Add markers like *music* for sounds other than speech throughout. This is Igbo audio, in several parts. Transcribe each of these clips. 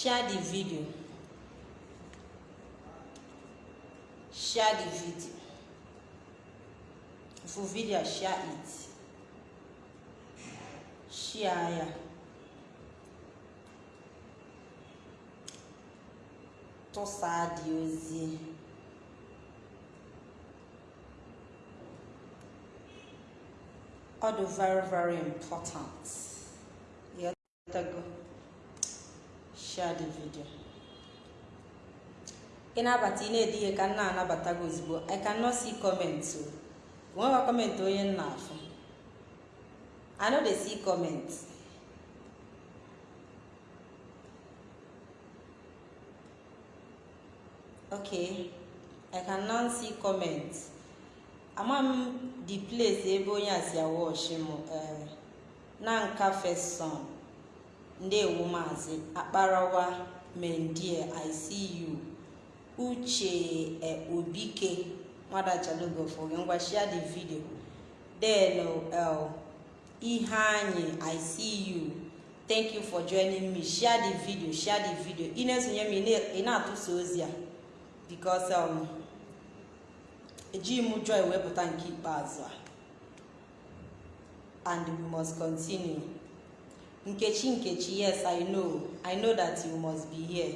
share the video. Share the video. For video share it. Share ya tụsaa dị ozi. Ọ very very important ịghọtago video ị na-abata ị na-ede ka m na-anabata gị ozugbo. I cannot see comment o nweghị comment onye m na-afụ. I no dey see comment. Okay. I cannot see comment. Ama m the place ebe onye a si awashi m ee na nka first son. Ndewo maazị akparawa mendie i see you. Uche e, obike ngwa share the video. Then uh, ihe anyị i thank you for joining me. Share the video share the video. Ị na-esonye m ị na-atụsa ozi a? Because um, ejighị m joy wepụta nke ikpeazụ a. And we must continue. Nkechi nkechi yes i know. I know that you must be here.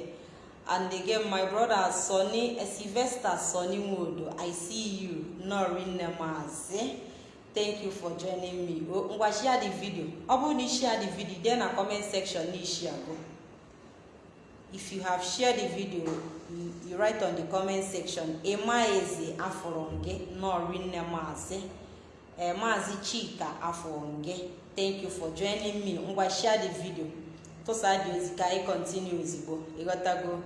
And again my brother sonny sylvester sonny nwodo i see you. Norinne maazi thank you for joining me. O ngwa share the video. Ọ bụrụ na ị share the video dee na comment section na ishi agụ if you have shared the video you, write on the comment section emaeze afọrọ gị norinne maazi ee maazị chika gị thank you for joining me. Ngwa share the video. Tụsa dị ozi ka anyị continue ozigbo. Ịghọtago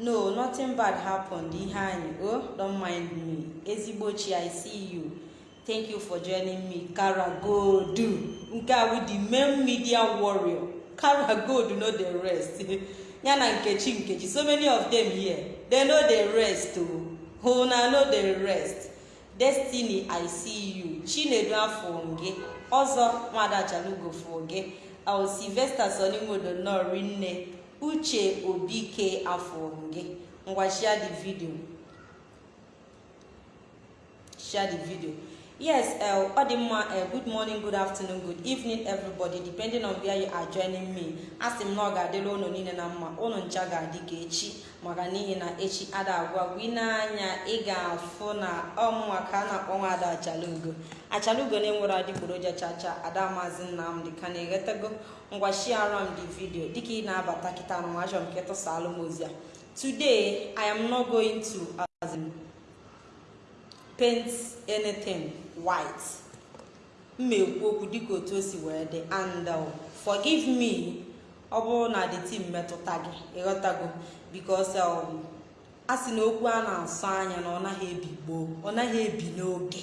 no nothing bad happened. Ihe anyị oh don't mind me. Ezigbo chi i see you. Thank you for joining me. Kara gold. Nke a with the main media warrior. Kara gold no dey rest. *laughs* Ya na nkechi nkechi. So many of them here. They no dey rest o una no dey rest. Destiny i see you. Chinedu afọ gị ọzọ nwadachalugo fụ gị au silvester sonimodo nọri nne uche obike afọ gị ngwa share the video. Share the video. Yes ọ dị mma good morning good afternoon good evening everybody depending on where you are joining me. Asị m na ọ ga-adịrị ụnụ niile na mma. Ụnụ ncha ga-adị ka echi maka n'ihi na echi ada agwa gị n'anya ị ga-afụ na ọmụnwa a na-akpọ nwa ada achalugo. Achalugo na-enwere adịgboroja chacha ada maazị nnamdị ka na-eghetago ngwa shiara m the video dịka ị na-abata kịta anụmajọ nke tụsalụ m ozi a. Today i am not going to paint anything. White. M ekwu okwu dịka otu o si wee dị and uh, forgive me. Ọ bụrụ na the team metụta gị ịghọtago because um, a sị na okwu a na-asọ anya na ọ naghị ebi gboo ọ naghị ebi n'oge.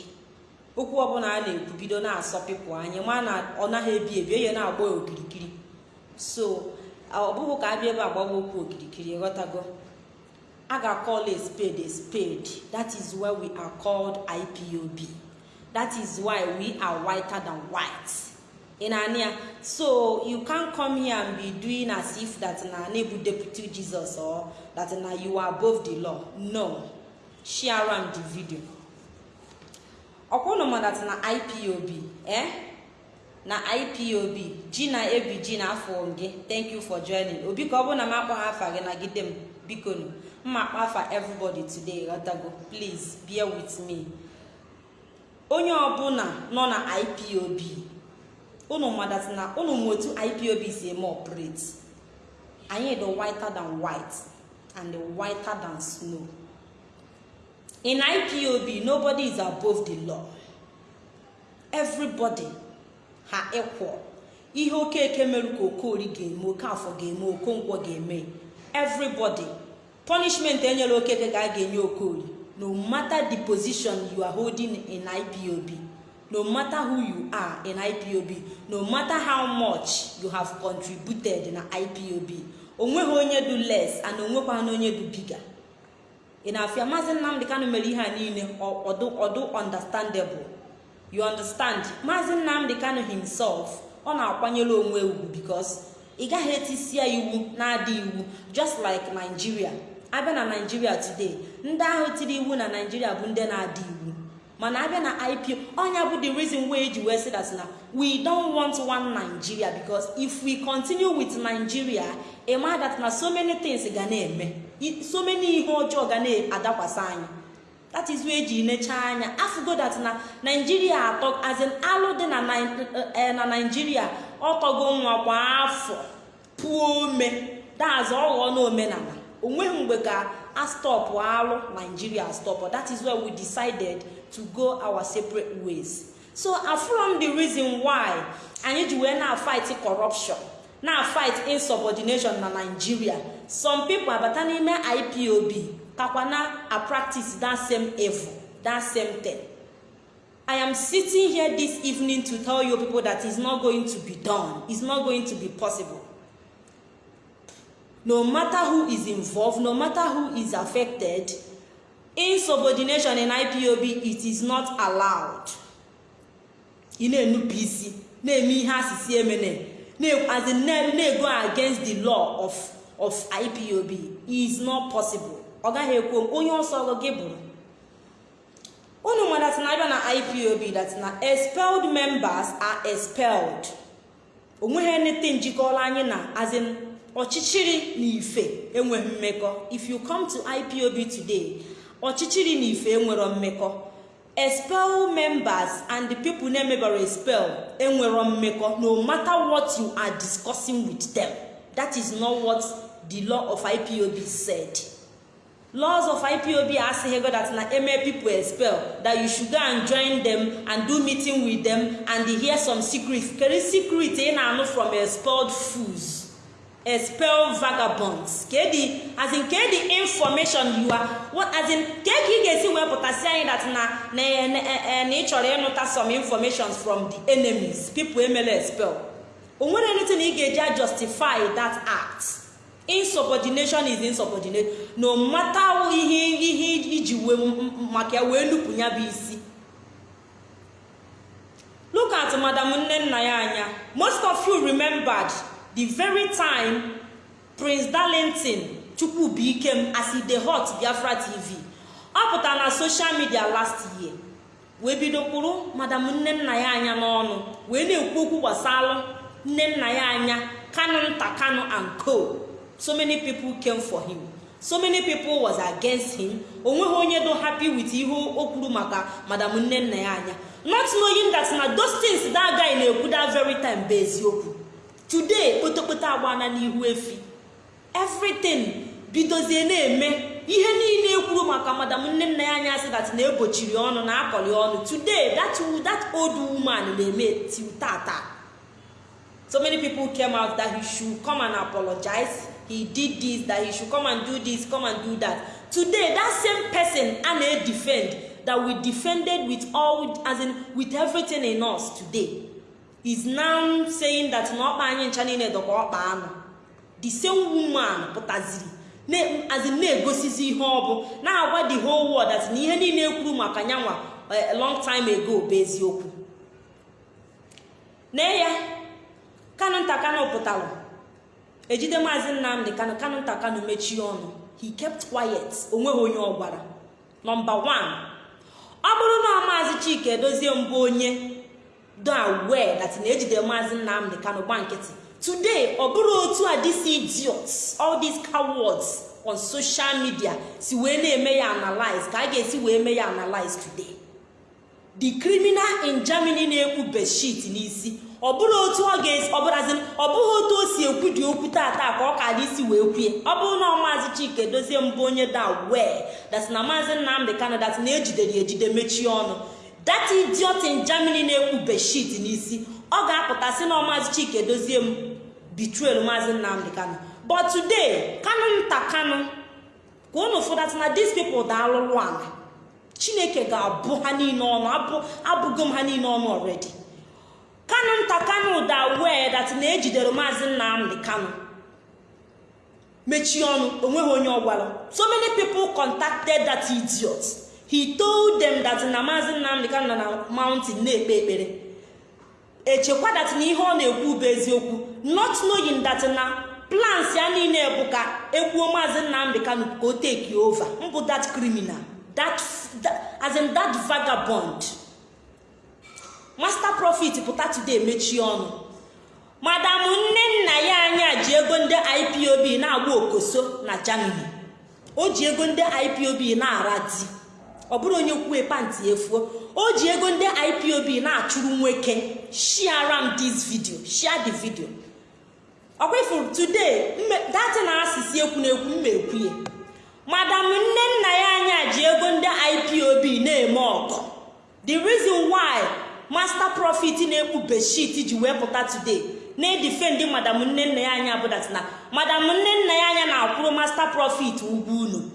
Okwu ọbụla a na-ekwu bido na-asọpịpụ anya ma na ọ naghị ebi ebi onye na-agba okirikiri so ọ bụghị ka abịa ebe agbawa okwu okirikiri ịghọtago a ga-akọl a spade a spade. That is why we are called ipob that is why we are whiter than white. In ania so you can't come here and be doing as if that na nebu deputy jesus or that na you are above the law. No. Share am the video. Ọkwụnụ ma that na ipob eh? Na ipob ji na ebi ji na afọ gị. Thank you for joining. Obi ka ọ bụrụ na m akpọ ha afa gị nagide m biko nụ mma akpọ afa everybody today ghọtago. Please bear with me. Onye ọbụla nọ na ipob unu madati na unu ma otu ipob si eme operate. Anyị dị whiter than white and whiter than snow. In ipob nobody is above the law. Everybody ha equal. Ihe okeke merụ ka okori ga-eme oke afọ ga-eme okonkwo ga-eme. Everybody punishment enyere okeke ka a ga-enye okori. No matter the position you are holding in ipob no matter who you are in ipob no matter how much you have contributed na ipob o nweghị onye du less and onwekwana onye du biga ị na-afịa maazị nnamdị kanụ mere ihe a niile ọdụ ọdụ understandable. You understand? Maazị nnamdị kanụ himself ọ na-akwanyere onwe ugwu because ị gaghị etisi ya iwu na-adị iwu just like Nigeria. Abịa na Nigeria today ndị ahụ tiri iwu na Nigeria bụ ndị na-adị iwu. Mana abịa na IPO ọnya bụ the reason why eji wee sị that na we don't want one Nigeria because if we continue with Nigeria ịma that na so many things ga na-eme. So many ihe ọjọọ ga na-adakwasị anyị. That is where eji necha anya. Afụgo that na Nigeria atọ as in alụ dị na Nigeria ọtọgo nwa kwa afọ. Pụọ ome. Daazụ ọghọọ na omenala o nweghị mgbe ka a stọpụ alụ Nigeria stọpụ that is why we decided to go our separate ways. So from the reason why anyị ji wee na-fight corruption na-fight insubordination na Nigeria. Some people abata n'ime IPOB kakwa na a practice that same evil that same thing. I am sitting here this evening to tell you people that it's not going to be done. It's not going to be possible. No matter who is involved no matter who is affected insubordination in IPOB it is not allowed. Ị na-enupụ isi na-eme ihe asịsị emene na-ego against the law of of IPOB is not possible. Ọ gaghị ekwu onye ọsọ gị bụrụ. Unu ma that na abịa na IPOB that na expelled members are expelled. Onweghị anything njikọrọ anyị na as in ọchịchịrị na ife enweghị mmekọ. If you come to IPOB today ọchịchịrị na ife enwero mmekọ. Expel members and the people na-emebara expel enwero mmekọ no matter what you are discussing with them. That is not what the law of IPOB said. Laws of IPOB asịghị go that na eme people expel that you should go and join them and do meeting with them and hear some secrets. Kedu secret ị na-anụ from expelled fools. Expel vagabonds. Kedi as in kedi information you are as in ka ị ga-esi wee pụtasị anyị that na na ị chọrọ ịnụta some information from the enemies. People emela expel. O nwere anything ị ga-eji justify that act? Insubordination is insubordination no matter ihe ihe iji wee maka wee nupụ ya bụ isi. Look at madam nne nna ya anya. Most of you remembered the very time prince darlington chukwubuikem as e dey hot biafra tv ọ pụtara na social media last year wee bido kwuru madam nne nna ya anya n'ọnụ wee na-ekwu okwu gbasara nne nna ya anya kanu nta kanu and co. So many people came for him. So many people was against him. Onweghị onye do happy with ihe o kwuru maka madam nne nna ya anya. Not knowing that na those things that guy na-ekwu that very time bụ eziokwu. Today kpotokpoto agbana n'ihu efi. Everything bidozie na-eme. Ihe niile ekwuru maka madam nne nna ya anya sị that na-ebochiri ọnụ na akọli ọnụ. Today that, that old woman na-eme till tata so many people came out that he should come and apologize. He did this that he should come and do this come and do that. Today that same person a na-defend that we defended with all as in with everything in us today. Is now saying that na ọkpa anyị ncha niile dọkwa ọkpa anụ. The same woman pụtaziri as in na-egosizi ihe ọ bụ na-agwa the whole world that na ihe niile ekwuru maka nyanwa a long time ago bụ eziokwu. Nee ya kanụ nta kanụ pụtara ejide maazị nnamdị kanụ kanụ nta kanụ mechie ọnụ. He kept quiet. Onweghị onye ọ gwara. Nọmba 1 ọ bụrụ na maazị chike edozie mbụ onye do aware that na ejide maazị nnamdị kanụ gba nkịtị. Today ọ bụrụ otu a these idiots all these cowards on social media si wee na-eme ya analyze ka a ga-esi wee mee ya analyze today. The criminal in germany na-ekwu bedsheet n'isi. Ọ bụrụ otu ọ ga-esi ọ ọ bụghị otu o si ekwu dị okwu tata ka ọ ka isi wee kwue ọ bụrụ na maazị chike dozie mbụ onye da wee dat maazị nnamdị kanụ dat na ejidere ejide mechie ọnụ. That idiot in germany na-ekwu bedsheet n'isi ọ ga-apụta sị na maazị chike dozie m betrayal maazị nnamdị kanụ but today kanụ nta kanụ ka unu fụdat na these people da alụlụ ala. Chineke ga-abụ ha niile ọnụ abụgo m ha niile ọnụ already. Kanụ nta kanụ da wee dat na ejidere maazị nnamdị kanụ mechie ọnụ o nweghị onye ọ so many people contacted that idiot. He told them that na maazị nnamdị kanụ nọ na mountain na-ekpe ekpere. Echekwa dat na ihe ọ na-ekwu bụ eziokwu not knowing that na plans ya niile bụ ka egbuo maazị nnamdị kanu ka o take over. Mbụ that criminal that as in that vagabond. Master profit pụta today mechie ọnụ. Madam nne nna ya anya ji ego ndị ipob na-agba okoso na germany. O ji ego ndị ipob na-ara di ọ bụrụ onye kwue panti efuo o ji ego ndị ipob na-achụrụ nwoke share am this video share the video. Ọkwa ifuru today dati na asịsị ekwu na ekwu mma ekwuye madam nne nna ya anya ji ego ndị ipob na-eme ọgọ the reason why master profit na-ekpu beshit ji wee pụta today na-edifendi madam nne nna ya anya bụ dat na madam nne nna ya anya na-akwụrụ master profit ugwu unu.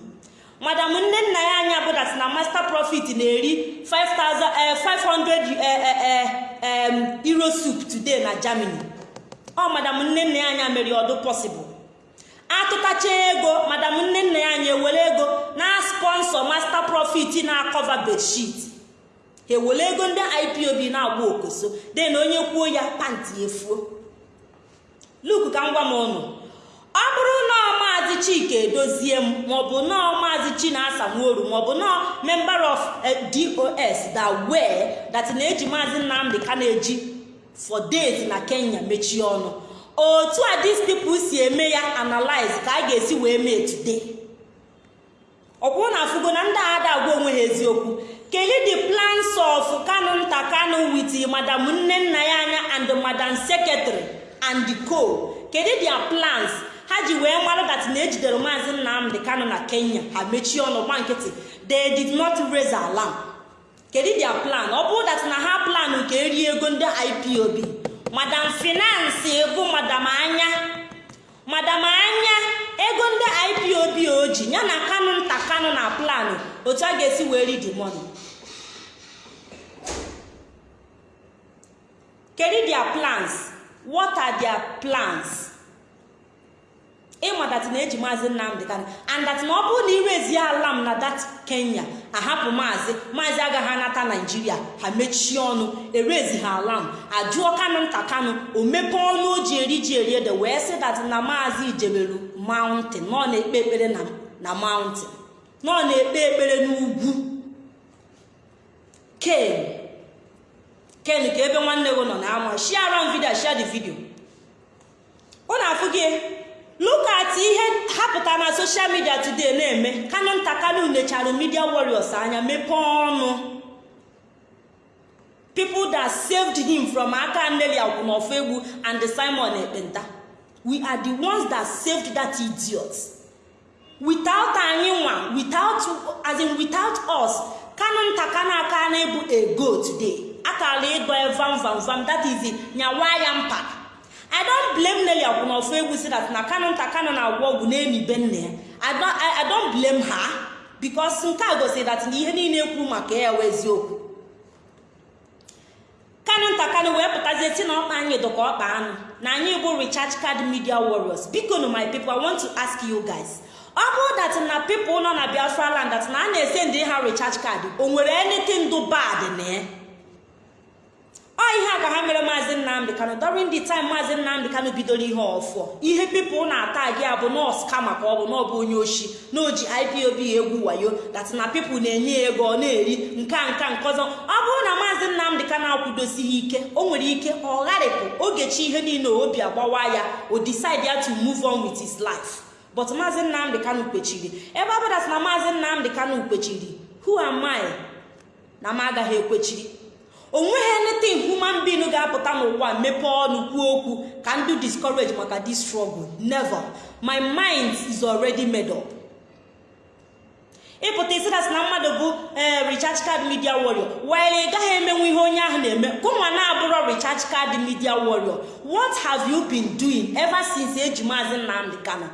Madam nne nna ya anya bụ dat na master profit na-eri 500 euro soup today na germany. Ọ madam nne nna ya anya mere ọdụ possible. Atụtacha ego madam nne nna ya anya ewere ego na sponsor master profit na-akọva bedsheet. Ha ewere ego ndị ipob na-agba okoso de na onye kwuo ya panti efuo. Luk ka m gwa m ụnụ ọ bụrụ na maazị chika edozie m maọbụ nọọ maazị chinasa nworu maọbụ nọọ member of dos that were that na-eji maazị nnamdị ka na-eji for days na kenya mechie ọnụ. Otu a these people si eme ya analyze ka a ga-esi wee mee today. Ọ bụrụ na afụgo na ndị ada agwa onwe ha eziokwu kedu the plans of kanu nta kanu with madam nne nna ya anya and madam secretary and co? Kedu their plans? Ha ji wee mara dat na ejidere maazị nnamdị kanu na kenya. Ha mechie ọnụ gba nkịtị. They did not raise alarm. Kedu their plan? Ọ bụrụ dat na ha plan ka erie ego ndị ipob madam finance bụ madam anya. Madam anya ego ndị ipob oji ya na kanu nta kanu na plan otu a ga-esi wee ri the money. Kedu their plans? What are plans? Ịma dat na-eji maazị nnamdị kanụ and na ọ bụrụ na irezie ala m na dat kenya ahapụ maazị maazị agaghị anata naijiria ha mechie ọnụ erezi ha ala m. Ajụọ kanụ nta kanụ o ọnụ o ji eri ji eri ede wee sị dat na maazị ijeberu mountain. Nọ na-ekpe ekpere na mountain. Nọ na-ekpe ekpere n'ugwu. Ken ken ka ebe nwanne gị nọ na ama share on video share the video. Ọ na-afụ gị. Look ihe ha pụtara na social media today na-eme. Kanụ nta kanụ nechara media warriors anya mepee ọnụ. People that saved him from aka nneli akwụnọfọ egwu and simon ekpenta. We are the ones that saved that idiot. Without anyị nwa without as in without us kanụ nta kanụ aka na-ebu a go today. Akara ịdọ evam vam vam that is nyawa ya mpa. I don blame nelly akwụnọfọ egwu si that na kanụ nta kanụ na-agwọ ọgwụ na-enibe nne ya i don blame her because nke a gosiri that na ihe niile ekwu maka ya wee eziokwu kanụ nta kanụ wee pụtazie si na ọkpa anyị dọka ọkpa anụ na anyị bụ recharge card media warriors. Biko no my people i want to ask you guys ọ bụrụ dat na people nọ na biafra land that na a na-ese ndị ha recharge card o nwere anything do bad na ya ọ ihe a ka ha mere maazị nnamdị kanụ during the time maazị nnamdị kanụ bidoro ihe ọfọ ihe pipụl na-ata gị abụ nọọsụ ka ọ bụ n'ọbụ onye oshi na oji ipob egwu wayo dat na pipụl na-enye ya ego ọ na-eri nka nka nke ọzọ. Ọ bụrụ na maazị nnamdị kanụ akwụdosighị ike o nwere ike ọ gharịpụ ogechi ihe niile obi agbawa ya o decide ya to move on with his life. But maazị nnamdị kanụ kpechiri ebe ọ bụla na maazị nnamdị kanụ kpechiri who am na m agaghị ekwechiri. O nweghị anything human being ga-apụta n'ụwa mepee ọnụ kwuo okwu ka ndụ discourage maka this struggle. Never. My mind is already made up. Ịpụta isi dasị na mmadụ bụ ee recharge card media warrior. While ị gaghị emenwu ihe onye ahụ na-eme kụnwa na-abụrọ recharge card media warrior. What have you been doing ever since eji maazị nnamdị kano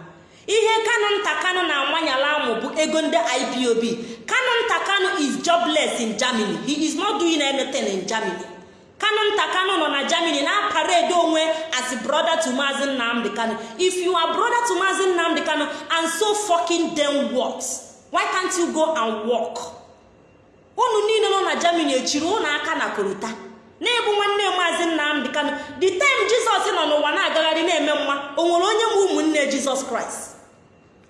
ihe kano nta kano na-amanyala amụ bụ ego ndị ipob kano nta kano is jobless in germany. He is not doing anything in germany. Kano nta kano nọ na germany na-aparede onwe as brother to maazị nnamdị kano if you are brother to maazị nnamdị kano and so fucking them works why can't you go and work? Unu niile nọ na germany echiri ụnụ aka na korota na-ebu nwanne maazị nnamdị kanụ the time jizọs nọ n'ụwa na-agagharị na-eme mma o nwere onye ma ụmụnne jizọs kraịst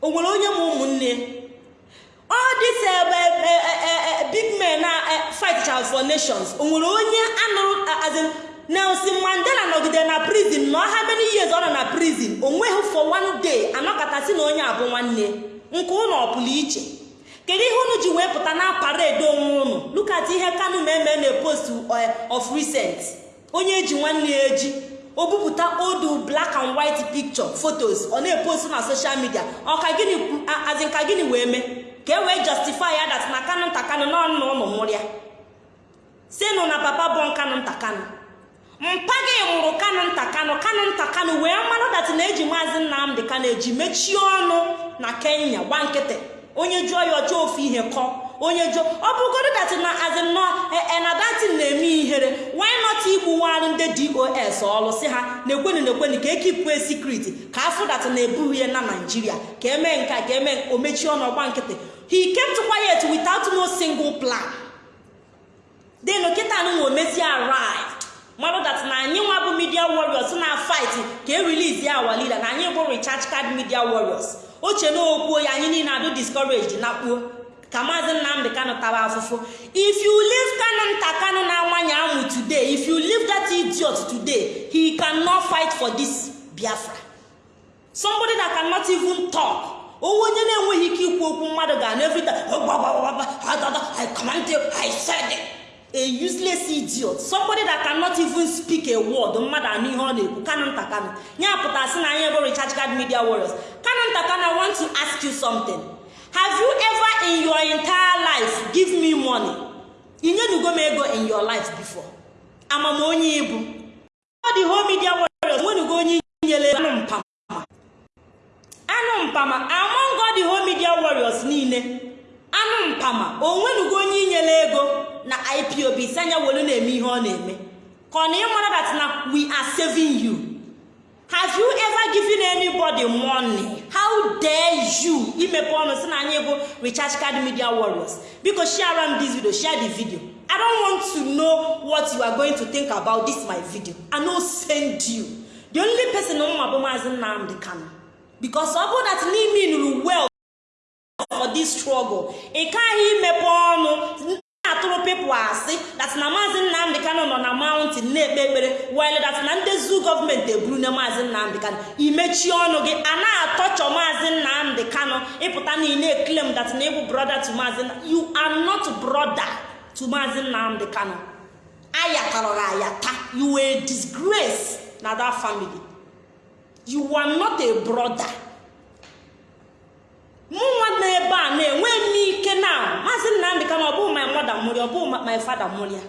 o nwere onye ma ụmụnne? All this big men na fight for nations. O nwere onye anụrụ nelson mandela nọgide na prison. Na ọha many years ọ nọ na prison o nweghị for one day anọkọtasị na onye abụ nwanne. Nke ụlọ ọpụrụ iche? Kedu ihe unu ji wee pụta na parade onwe unu lukat ihe kanu ma eme na post of recent. Onye eji nwanne ya eji. O bupụta odu black and white picture photos ọ na-epost na social media. Ọka gịnị azinka gịnị wee mee? Ka e wee justify ya dat na kanu nta kanu n'ọnụ ụlọ mụrụ ya sinụ na papa bụ kanu nta kanu. Mpa gị mụrụ kanu nta kanu kanu nta kanu wee mmanụ dat na-eji maazị nnamdị kanu eji mechie ọnụ na kenya gba nkịtị. Onye jụọ ya ọjọọ ofu ihe kọọ. Onye jụọ ọ bụgodo dat na azinọ enadatin na-eme ihere why not igbuwarụ ndị dos ọlụ si ha na-ekwenu na-ekwenu ka ekipue sekriti ka afụ dat na-ebughị ya na naijiria ka eme nke ka eme omechi ọgba nkịtị. He kept quiet without no single plan. Then kịta nụ omezi arrived mmadụ dat na anyị nwa bụ media warriors na fight ka e release ya our na anyị bụ recharge card media warriors. Oche na okwuo ya anyị niile adụ discouraged na kpuo. Ka maazị nnamdị kanụ tara afụfụ. If you leave kanu nta kanu na-amanye amụ today if you leave that idiot today he cannot fight for this biafra. Somebody that cannot even talk. Owu onye na-enweghị ike ikwu okwu mmadụ ga na everytime I command you I said it. a useless idiot. Somebody that cannot even speak a word mmadụ anụ ihe ọ na-ekwu. Kanu nta kanu. Ya pụta sị na anyị bụ recharge card media warriors. Kanu nta kanu I want to ask you something. Have you ever in your entire life give me money? Inyenugo m ego in your life before. Amam onye ibu. Ọ dị home media warriors nwenugo onye nyere anụ mpama anụ mpama among God the home warriors niile anụ mpama o onye inyere ego na ipob si anya welu na-eme ihe ọ na-eme ka ọ na ịmara that na we are saving you. Have you ever given anybody money? How dare you imepe ọnụ si na anyị bụ recharge card media warriors? Biko share am this video share the video. I don't want to know what you are going to think about this my video. I no send you. The only person mma bụ maazị nnamdị kano because ọ that n'ime nụrụ well for this struggle ị kaghị imepe ọnụ na-atụrụ pepụ asị dat na maazị nnamdị kanụ nọ na mountain na-ekpe ekpere wile dat na ndị zu gọọmenti eburu na maazị nnamdị kanụ imechie ọnụ gị a na-atọchọ maazị nnamdị kanụ ịpụta na ị na-eklem dat na ịbụ brother to maazị you are not brother nnamdị kanụ ayatara gị ayata. You were disgrace na that family. You are not a brother. Mụnwa nọ ebe a na-enwe m ike na maazị nnamdị ka na ọ bụghị my mother mụrụ ọ bụghị my father mụrụ ya.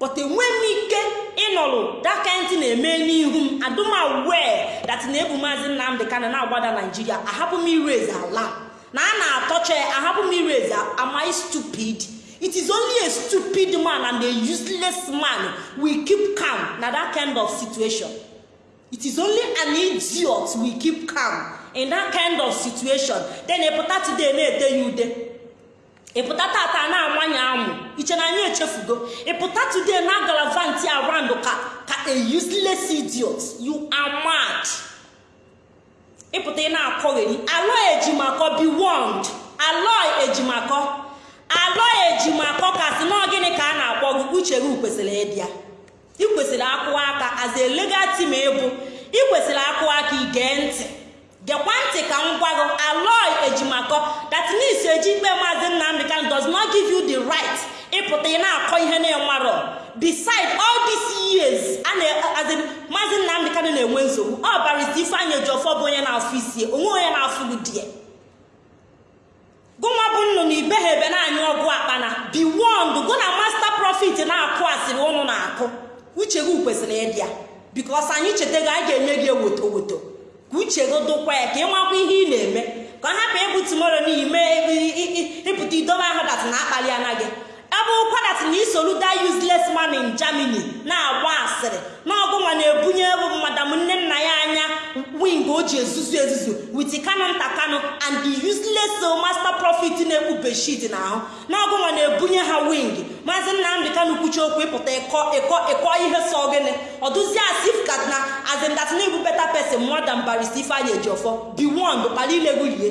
But enwe m ike ịnọrụ dakantị na-eme n'ihu m. Adụmawe dat na-ebu maazị nnamdị ka na-agbada naijiria ahapụ m ireze ala na a na-atọcha ahapụ m ireze am I stupid? It is only a stupid man and a useless man will keep calm na that kind of situation. It is only an idiot will keep calm. In that kind of situation then ịpụta today na-ete ya ude. Ịpụta tata na-amanye amụ iche na anyị echefugo. Ịpụta today na galavanti around ka ka a useless idiot you are mad. Ịpụta ị na-akọgheri alọ ejimakọ be warned. Alọ ejimakọ. Alọ ejimakọ kasị na gịnị ka a na-akpọ gị? Uche kwesịrị ịdịa ị kwesịrị aka as a legal team ịbụ ị kwesịrị aka igee ntị. Gekwa ntị ka m gwa gị aloi ejimakọ datnis eji ikpe maazị nnamdị kan does not give you the right ịpụta ị na-akọ ihe na-enwarọ beside all these years maazị nnamdị kan na-enwe nsogbu. Ọ barịta ifeanyị ejiọfọ bụ onye na-afụ isi onwe onye na-afụ gị die gụnwa bụ nnụnụ ibegha ebe na-anyụ akpana biwond gụ na master profit na-akụ asịrị ụnụ na-akụ. Uche gị kwesịrị ịdị ya bikos anyị chetago a ga-enye gị ewoto woto ka uche gị dụkwa ya ka ị makwa ihe ị na-eme. Ka ọ hapụ ịbụ tumoro n'ime ịpụta idobe ahụ dat na akpali anaghị ọ bụrụkwa dat na isolu da useless man in germany na-agba asịrị na ọgụnwa na-ebunye bụ madam nne nna ya anya wing o ji ezuzu ezuzu wit kano nta kano and the useless master profit na-ekpu beshit na ahụ na ọgụnwa na-ebunye ha wing maazị nnamdị kanu kwuchi okwu ịpụta ịkọ ịkọ ịkọ ihe sọ gịnị? Ọdụzi asif kat na azindat na ibu beta pesin mmadụ barista ifeanyị ejiọfọ bi won kpara ilegbulie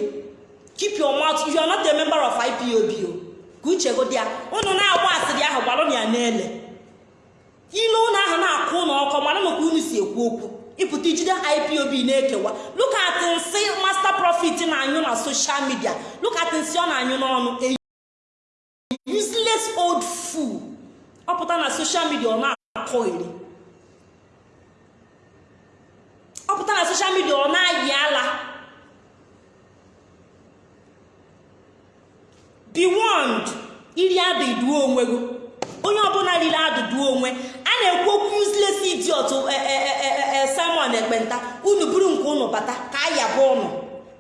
keep your mouth you are not a member of ipob o ka uche godi ya unu na-agba asịrị ahụ gbalụ ya n'ele. Ilu ụlọ ahụ na-akụ ụlọ ọkọ mara maka unu si ekwu okwu. Ịpụta ijide ipob na-ekewa. Look at nsị master profit na-anyụ na social media. Look at nsị ọ na-anyụ n'ọnụ. Useless old fool. Ọ pụta na social media ọ na-akọgheri ọ pụta na social media ọ na-ayị ala. Be warned iri adụ iduo onwe gị. Onye ọbụla riri adụduo onwe a na-ekwu okwu useless idiot simon ekpenta. Unu buru nke unu bata ka aya bụ ụnụ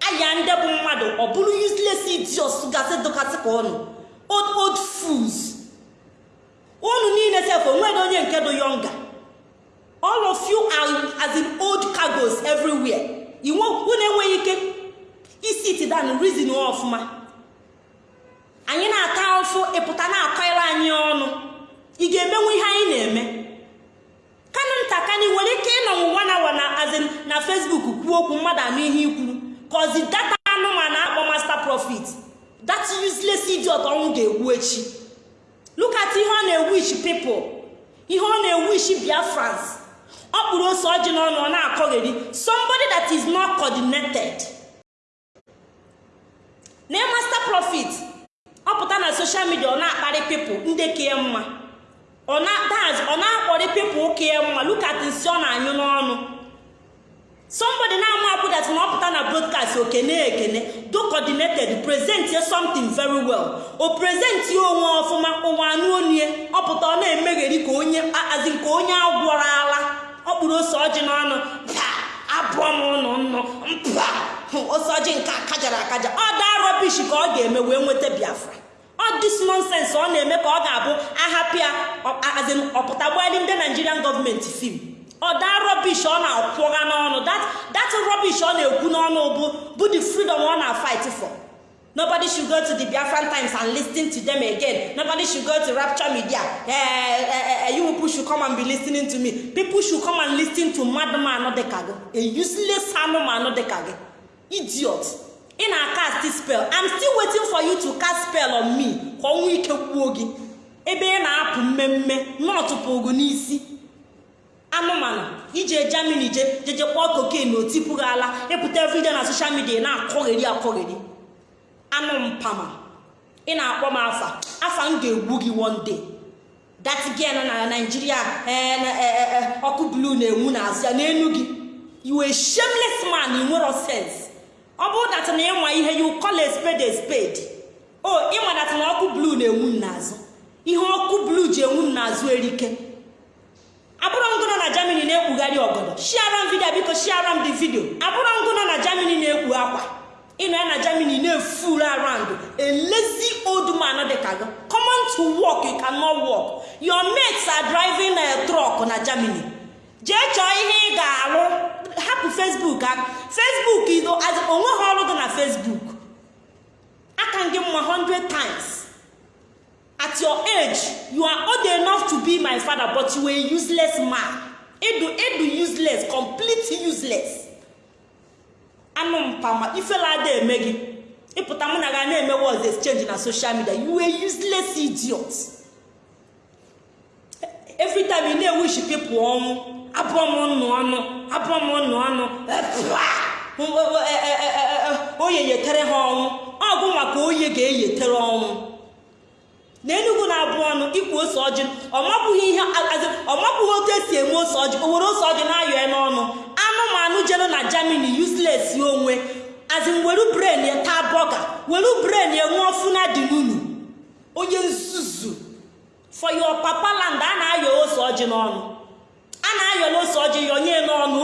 aya ndị bụ mmadụ ọ bụrụ useless idiot gasị dụkasị ka ụnụ old fools. Unu niile sef o nwere onye nke dị yonga all of you are as in old cargos everywhere. Unu enweghị ike isi tidan reason ọfụma. Anyị na-ata ụfụ ịpụta na-akọrọ anyị ọnụ. Ị ga-emenwu ihe anyị na-eme? Kanụ ntakani nwere ike ịnọ nwa na na azin na fesbuk kwuo okwu mmadụ anụ ihe ikwuru kọzi data anụmanụ akpọ master profit that useless idiot ọnwụ ga-egbu echi look ihe ọ na-ewish people. Ihe ọ na-ewish biafrans. Ọ kpụrụ ose ọjị n'ọnụ ọ na-akọgheri. Somebody that is not coordinated. Na master profit ọ pụta na soshal midia ọ na-akparị pipụl ndị kee mma. Ọ na-akpọrị pipụl kee mma. Lukat nsị ọ na-anyụ n'ọnụ. Somebody na-ama apụdat na ọ na broadcast okene ekene do coordinated present ye something very well. O present onwe ọfụma ụwa anụ onye. Ọ na-emegheri ka onye azi nke onye agwọrọ ala. Ọ ose ọjị n'ọnụ. Abụọ m ụnụ nnụ. Mpa ose ọjị nke akajara akaja. Ọ daa rọbish ka ọ ga-eme wee nweta biafra. Dis nonsens ọ na-eme ka ọ ga-abụ ahapịa azin ọpụta ndị nigerian gọọmenti fim ọ daa rọbish ọ na-akwụga n'ọnụ. Dat rọbish ọ na-ekwu n'ọnụ bụ bụ the freedom ọ na-fight for. Nobody should go to the biafran times and listen to them again. Nobody should go to rapture media. Uh, uh, uh, you people should come and be listening to me. People should come and listen to madman a useless anụmanụ dịka gị idiot. Ị na-cast spell. I'm still waiting for you to cast spell on me. Ka ọnwa ike kwuo gị. Ebe ị na-apụ mmemme n'ọtụpụ gị n'isi. Anụmanụ ije germany je jeje kpọọ koken otipu gị ala ịpụta everyday na social media na-akọgheri akọgheri. Anụ mpama. Ị na-akpọ m afa. Afa m ga-egbu gị one day. That girl na naijiria ọkụ blu na-enwu n'azụ ya n'elu gị. You a shameless man ị sense ọ bụrụ dat na ịnwa ihe you call spade spade. O ịma dat na ọkụ blu na-enwu n'azụ. Ihe ọkụ blu ji enwu n'azụ erike. Abụrụ ngụnọ na germany na-ekpugharị ọgọdọ. Shiara m vidio biko shiara m the video. Abụrụ ngụnọ na germany na-ekpu akwa. Ịnọ ya na germany na-efuru around. A lazy old man dị ka gị. Come on to work you cannot work. Your mates are driving a truck na germany. Jee chọọ ihe ị ga-arụ hapụ facebook aka facebook onwe ha ọrụ dị na facebook. Aka gị mma 100 times. At your age you are old enough to be my father but you were useless man. Edu edu useless complete useless. Anụ mpama ifela ada eme gị. Ịpụta mụ na ga na-eme words exchange na social media. You were useless idiot. Every time ị na-ewish people ọnwụ. Abụọ m nnụ ọnụ abụọ m nnụ ọnụ. Oye yetere ha ọnwụ ọgụ maka oye ga-eyetere ọnwụ na enugwu na-abụ ọnụ ikwu ose ọjị. Ọmabụghị ihe ọmabụghị otu esi eme ose ọjị. O were ose ọjị na-ayọ ya n'ọnụ. Anụmanụ jere na germany useless onwe. Azin were bren ya taa bọga. Were bren ya ṅụọ funa dị n'unu onye nzuzu. For your papa land a na-ayọ ose ọjị n'ọnụ. A na-ayọla ose ọjị yọnye n'ọnụ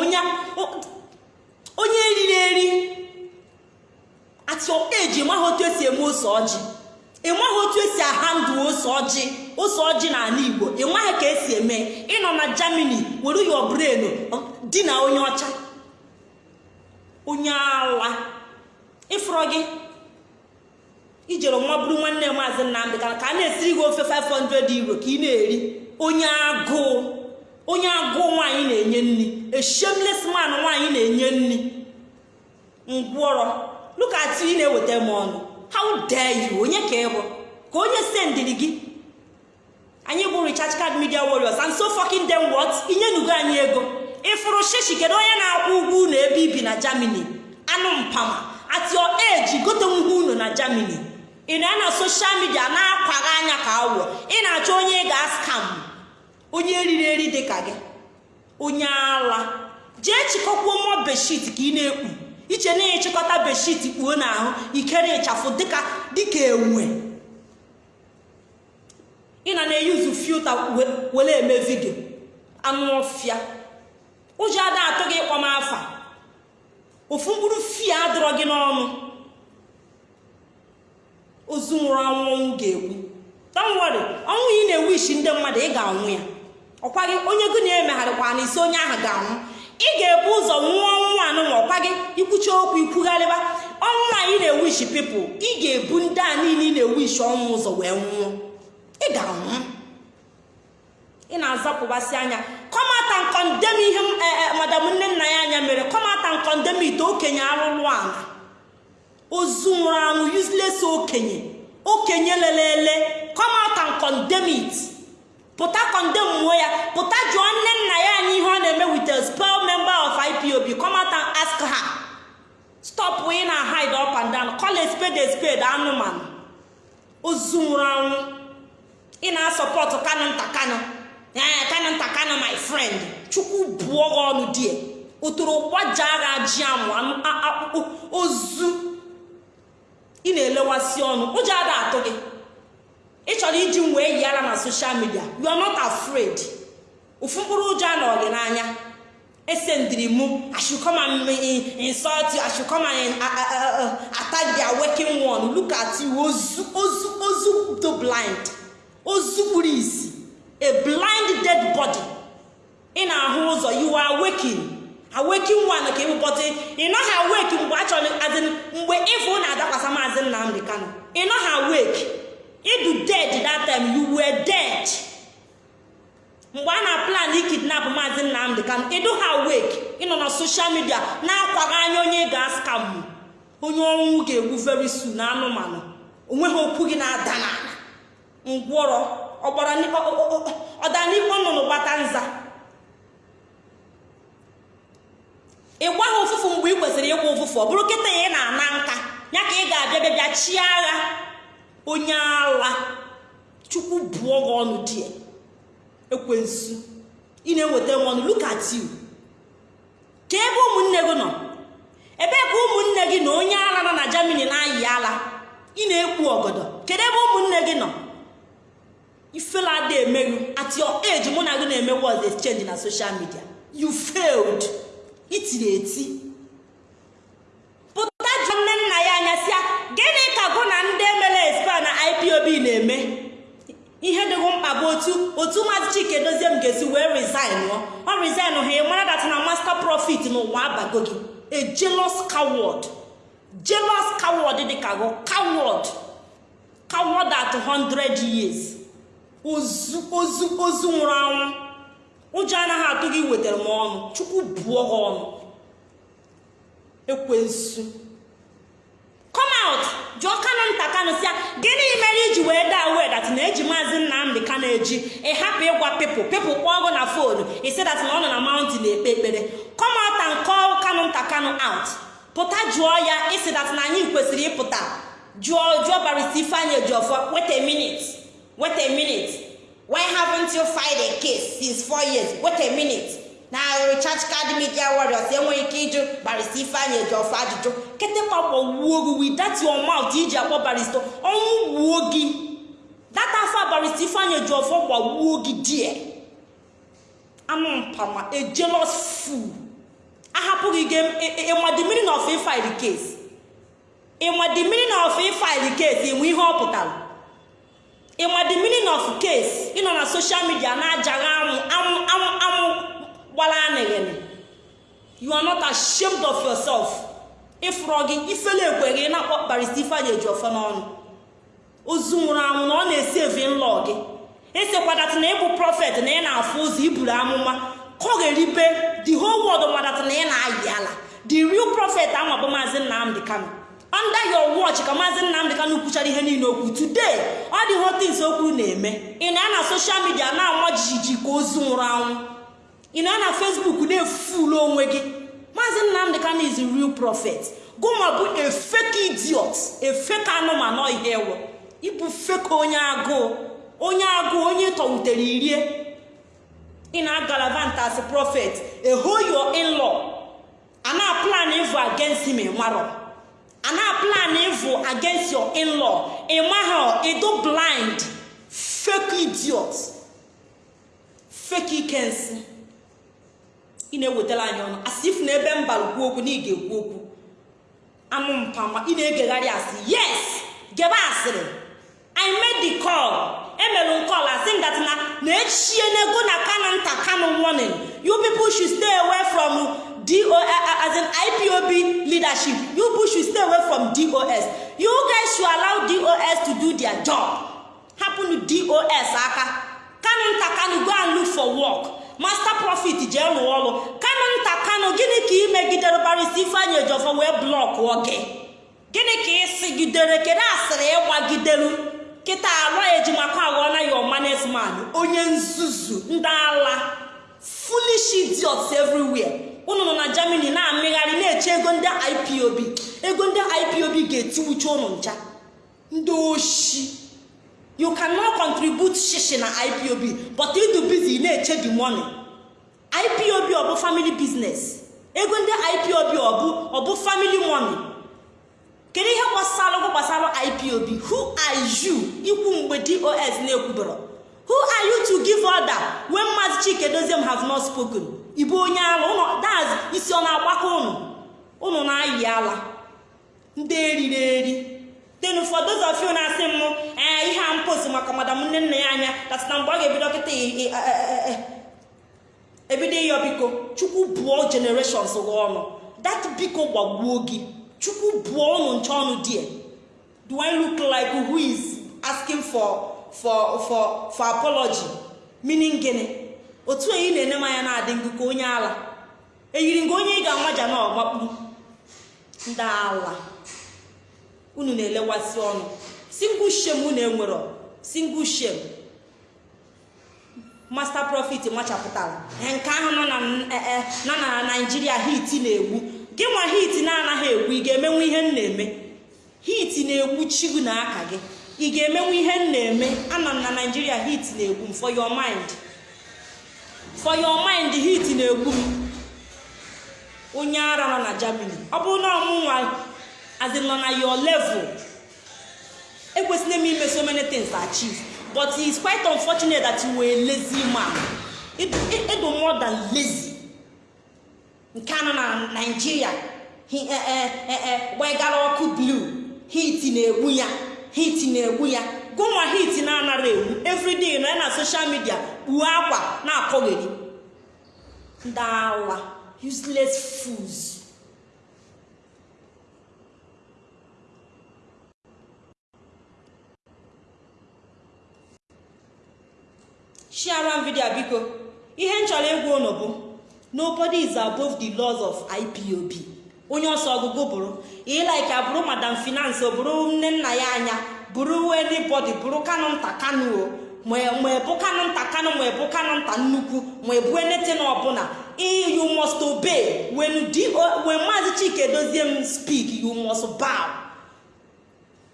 onye eriri eri at your age maghị otu esi eme ose ọjị. Ịnweghị otu esi ahandụ ose ọjị ose ọjị n'ala igbo. Ịnweghị ka esi eme. Ịnọ na germany were your brain di na onye ọcha. Onye ala. Ịfụrọ gị? Ijere nwa bụrụ nwanne maazị nnamdị ka a na-esiri gị ofe 500 euro ka ị na-eri. Onye agụụ. Onye agụụ nwaanyị na-enye nri. A shameless man nwaanyị na-enye nri. Ngwọrọ look at ị na-eweta m ọnụ. How dare you? Onye ka ịbụ ka onye sendiri gị? Anyị bụ recharge card media warriors and so fucking them what? Inyenugo anyị ego. Ịfụrụ shishi kedu onye na-akwụ ụgwọ unu ebe ibi na germany? Anụ mpama. At your age gote nwuhe unu na germany. Ị na na soshal midia na-akwaghị anya ka awọ ị na-achọ onye ga-askam onye riri eri dị ka gị. Onye ala. Jee chịkọkwuo mmụọ beshit ka ị na-ekpu. Iche na ịchịkọta beshit kpuo n'ahụ ikere ịchafụ dịka dịka enwe ị na na-eyuzu filta were eme vidio anụ ọfịa. Ụjọ ada atụ gị ịkpọ m afa. Ofu mkpụrụ fie adọrọ gị n'ọnụ. Ozu nwụrụ anwụ ọnwụ ga-egbu tanwere ọnwụ ị na-ewu isi ndị mmadụ ị ga-anwụ ya. Ọkwa gị onye gị na-emegharịkwa na isi onye ahụ ga-anwụ. Ị ga-ebu ụzọ nwụọ ọnwụ anụnwa ọkwa gị ikwucha okwu ikwugharịba. Ọnwụ anyị na-ewu isi pipụl ị ga-ebu ndị a niile ị na-ewu isi ọnwụ ụzọ wee nwụọ. Ị ga-anwụ. Ị na-azapụbasị anya. Kọmata nkọndem ihe madam nne nna ya anya mere. Kọmata nkọndem ite okenye arụrụ ala. Ozu nwụrụ anwụ useless okenye. Okenye lelele. Kọmata nkọndem pụta kọndem muo ya. Pụta jụọ nne nna ya anyị ihe ọ na-eme with a spell member of ipob kọmata ask her. Stop ị na hide up and down. Call a spade spade anụmanụ. Ozu nwụrụ anwụ. Ị na-asọpọtụ kanụ nta kanụ ee kanụ nta kanụ my friend. Chukwu buo gị ọnụ die. Ụtụrụ gbaja agha ji amụ akpụkpụ ozu. Ị na-elewasị ọnụ. Ụjọ ada atụ gị. Ị chọrọ iji m wee yi ara na soshal midia you are not afraid. Ofu mkpụrụ ụjọ a nọ gị n'anya. Esendiri ashukoma insult ashukoma attack their working one. Look at you ozu ozu blind. Ozu kpuru isi. A blind dead body. Ị na-ahụ ụzọ you are waking. Awaking one ka ịbụbọtị ị nọghị awake mgbe a chọrọ mgbe ịfụ na-adakwasa maazị nnamdị kano ị nọghị awake. Ịdụ dead that time you were dead. Mgbe a na-plan ikidnap maazị nnamdị kano ịdụ ha awake ịnọ na soshal midia na-akwaghị anya onye ga-askam onye ọnwụ ga-egbu very soon na anụmanụ o nweghị okwu gị na-ada n'ala. Ngwọrọ ọdanikpo nnụnụ gbata nza. Ị gwaghị ụfụfụ mgbe ị kwesịrị ịgwa ụfụfụ ọ bụrụ kịta ya ị na-ana nka ya ka ị ga-abịa bịa bịa chi agha. Onye ala chukwu bụọ gị ọnụ die. Ekwensu. Ị na-eweta m ọnụ look ka ebe ụmụnne gị nọ? Ebee ka ụmụnne gị na onye ala nọ na Germany na-ayị ala. Ị na-ekpu ọgọdọ. Kedu ebe ụmụnne gị nọ? Ifela ada emeghu at your age mụ na gị na-eme words exchange na social media. You failed. Itiri eti. Pụta jụ nne nna ya anya sịa gịnị ka gụ na ndị ipob na-eme. Ihe dịghị mkpa bụ otu otu maazị chike dozie m ga-esi wee resign ọ resign ha ị mara dat na profit n'ụwa abago gị. A jealous coward. Jealous coward dị ka gụ coward. Coward at 100 years. Ozu ozu ozu nwụrụ anwụ. Ụjọ anaghị atụ gị wetara m ọnụ. Chukwu buo ha ọnụ. Ekwensu. Come out. Jụọ kanụ nta kanụ sịa gịnị mere iji wee daa wedat na eji maazị nnamdị ka na-eji ịhapụ ịgwa pipụl pipụl kpọọ ọgụ na fonu isi dat na ọ nọ na maụntịn ekpe ekpere. Come out and call kanụ nta kanụ out. Pụta jụọ ya isi dat na anyị kwesịrị ịpụta. Jụọ jụọ barista ifeanyị ejiọfọ wait a minute wait a minute. Why haven't you filed a case since years? Wait minute. Na recharge card media warriors enweghị ike ịjụ barista ifeanyị ejiọfọ ajụjụ? Ketekpa gbọwuo gị with that your iji akpọ barista ọnwụ gbuo gị. That afọ barista ifeanyị ejiọfọ gbawuo gị die? Anụ mpama a jealous ahapụghị gị ịma the meaning of ifile case? Ịma the meaning of ifile ihe ọ pụtara? Ịma the meaning of ịnọ na social media na-ajaghị amụ amụ amụ amụ gbara anịghịnị you are not ashamed of yourself. Ịfụrọ gị ifele ekwe gị na-akpọ barista ifeanyị eji ofe n'ọnụ. Ozu nwụrụ anwụ na ọ na-esi evi nlọ gị. Esekwadatị na ịbụ prọfet na ị na-afụ ụzọ iburu amụma kọgheribe the whole world madatị na ị na-ayị ala. The real prophet ahụ bụ maazị nnamdị kano under your watch ka maazị nnamdị kano kwuchara ihe niile okwu today ọ dị hotins o kwuru na-eme. Ị na na social media na-ama jijiji ka ozu nwụrụ anwụ. Ị na na facebook na-efulu onwe gị? Maazị nnamdị kano is real prophet. Gụma bụ a idiot a anụmanụ ihe ewe ịbụ fake onye agụụ onye agụụ onye tọwutere irie. Ị na-agalavant as hold your in-law. A na-plan evil against him ịmarọ a na-plan evil against your in-law. Edo blind. Fake idiot. Fake ikensi ị na-ewetara anyị ọnụ. Asị if na ebe mbalụ kwuo okwu na ị ga-ekwu okwu. Anụ mpama ị na-egegharị asị yes! Gebe asịrị i made the call. Emelu call asị m that na na-echie n'ego na kano nta kano warning. You people should stay away from do as in ipob leadership. You people should stay away from dos you guys should allow dos to do their job. Happen dos aka. Kano nta kano go and look for work. Master profit jee rụọ ọrụ. Kano nta kano gịnị ka ị megidere barisi ifeanyị ejọfọ wee blọkụọ gị gịnị ka ị sigidere? Kedu asịrị ịgbagidelu kịta alụ ejimakọ aghọọla ya ọmanesman onye nzuzu ndị ala. Foolish idiots everywhere. Unu nọ na germany na-amịgharị na-eche ego ndị ipob ego ndị ipob ga-etiwucha ụnụ ncha. Ndị oshi. You cannot contribute shishi na ipob but ịdụ busy na-eche the money. Ipob ọ bụ family business. Ego ndị ipob ọ bụ family money. Kedu ihe gbasara gbasara ipob who are you? Ikwu mgbe dos na-ekwubero who are you to give order when maazị chike doziem have not spoken? Ibu onye ala? Ụnụ daz isi ọ na-agbakọ ụnụ? Ụnụ na-ayị ala. Ndị eriri eri. Then those of you na-asị m ee ihe a mposi maka madam nne nna ya anya datị na mgbe ọ ga-ebido kịta ebido ịyọ biko chukwu bụọ generations gị ọnụ. Dat biko gbagbuo gị. Chukwu bụọ ụnụ nche ọnụ die do i look like who is asking for for for for apology? Meaning gịnị? Otu onye na-ene m anya na-adị ngụ ka onye ala. Eyiri nga onye ị ga-amaja na ọgbakpu ndị ala. Unu na-elewasị ọnụ. Single shame unu enwero. Single shame. Master profit machapụtara nke ahụ nọ na naijiria hit na-egbu. Gị nwa hit na-anaghị egbu ị ga-emenwe ihe m na-eme? Hit na-egbu chigu na aka gị. Ị ga-emenwe ihe m na-eme? Ana m na naijiria hit na-egbu m. For your mind. For your mind hit na-egbu m. Onye ara nọ na germany. Ọ bụrụ na ọmụnwa azin nọ na your level. Ekwesịrị m ime so many things achieve. But it's quite unfortunate that you were a lazy man. Ịdụ more than lazy. Nke anọ na naijiria gbegara ọkụ blue? Hit na-egbu ya hit na-egbu ya gụnwa hit na-anara egbu everyday nọ na social media. Kpuo akwa na-akọgheri ndị ala useless fools. Share vidio biko ihe m chọrọ ịgwa unu bụ nobody is above the laws of ipob onye ọsọ ọgụgụ bụrụ ịlaike abụrụ madam finance bụrụ nne nna ya anya bụrụ anybody bụrụ kanụ nta kanụ o ma ebu kanụ nta kanụ ma ebu kanụ nta nnukwu ma ebu enete na ọbụla you must obey. When maazị chike dozie m speak you must bow.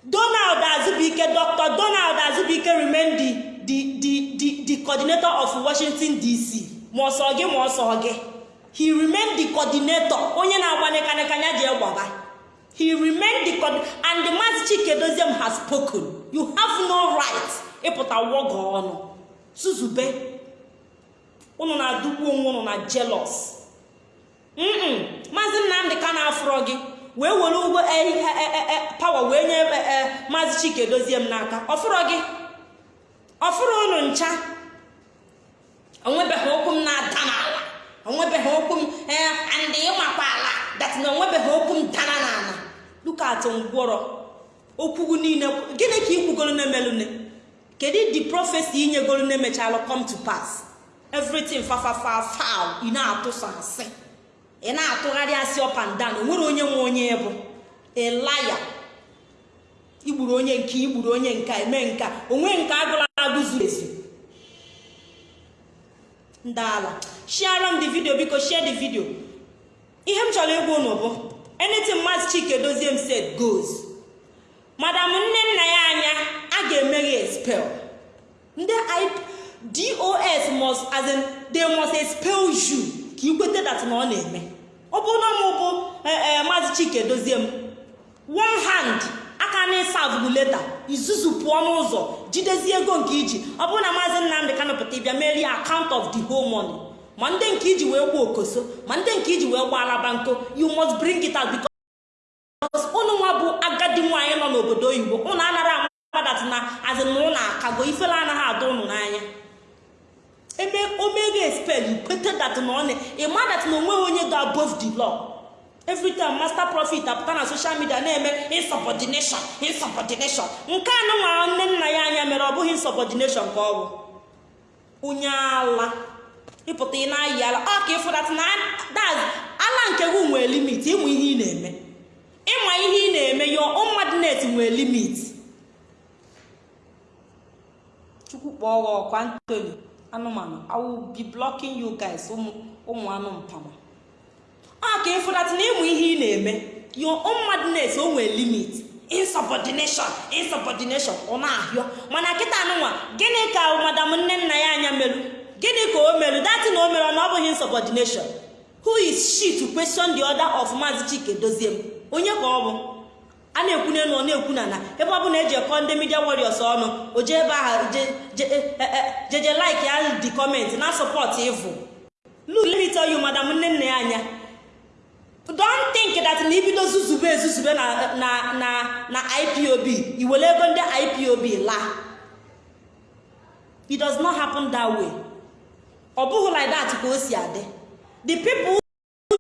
Donald azubike dr donald azubike remain the the the coordinator of washington dc ma ọsọ gị ma ọsọ gị. He remain the coordinator. Onye na-agbanye kanekanya ji gbaba he remain the and the maazị chike doziem has spoken. You have no right ịpụta wọgọ ọnụ. Suzube unu na-adụgbu onwe unu na jealous. Mm maazị nnamdị ka na-afụrọ gị wee were ugbo pawa wee nye maazị chike dozie m n'aka. Ọfụrụ gị? Ọfụrụ unu ncha. Onwebeghị okwu m na-ada n'ala. Onwebeghị okwu m ee ndị ịmakwa ala. Dat na onwebeghị okwu m dara n'ala. Lukat ngwọrọ. Okwugu niile gịnị ka ikwugoro na-emelune kedu the prophecy inyegoro na-emechalụ come to pass? Everything fafafa foul. Ị na-atụsa asị. Ị na-atụgharị asị up and onye nwe onye bụ. Elaya igburu onye nke igburu onye nke eme nka onwe nke agụla agụ zuru ezu ndị ala shiara m the video biko share the video. Ihe m chọrọ ịgwa unu bụ anything maazị chike dozie m said goes. Madam nne nna ya anya a ga-emeghe expel ndị dos must as in they expel you. Ka ikwete dat na ọ na-eme. Ọ bụ na mụ bụ maazị chike dozie m one hand aka na ịsavụ leta izuzu pụọ n'ụzọ jidezie ego nke iji. Ọ bụrụ na maazị nnamdị kanụpụta ịbịa merie account of the whole money. Ma ndị nke iji wee gba okoso ma ndị nke iji wee gba alaba nko you must bring it out because ụnụ nwa bụ agadi nwaanyị nọ n'obodo oyibo. Ụnụ anara amadat na azịnụlọ akago ifele anaghị ada ụnụ n'anya. Eme omega expel ikwete dat na ọ na ịma dat na o nweghị onye ga above the law. Every time master profit apụta na social media na-eme insubordination insubordination. Nke a nụnwa nne nna ya anya mere ọ bụghị insubordination ka ọ bụ. Onye ala. Ịpụta ị na-ayị ala. Ọ ka ịfụdat na ala nke gị nwee limit ịmụ ihe ị na-eme. Ịma ihe ị na-eme yo mmadnet nwee limit. Chukwu kpọọ ọkwa ntoni anụmanụ I will be blocking you guys ụmụ anụ mpama ọ ka ịfụdat na ịmụ ihe ị na-eme your own o nwere limit. Insubordination insubordination ọ na-ahịọ. Mana kịta anụnwa gịnị ka madam nne nna ya anya merụ gịnị ka o merụ datị na o mere na ọ bụghị insubordination. Who is she to question the order of maazị chike? Dozie m. Onye ka ọ bụ? A na-ekwu n'elu ọ na-ekwu na na. Ebe ọ bụla eji ekọ ndị media warriors ọnụ o jee ebe ahụ jeje like ya di comment na support evil look let me tell madam nne nna ya anya. Don't think that na ibido zuzube ezuzube na na na na ipob iwere ego ndị ipob laa it does not happen that way. Ọ bụghị like that ka o si adị the people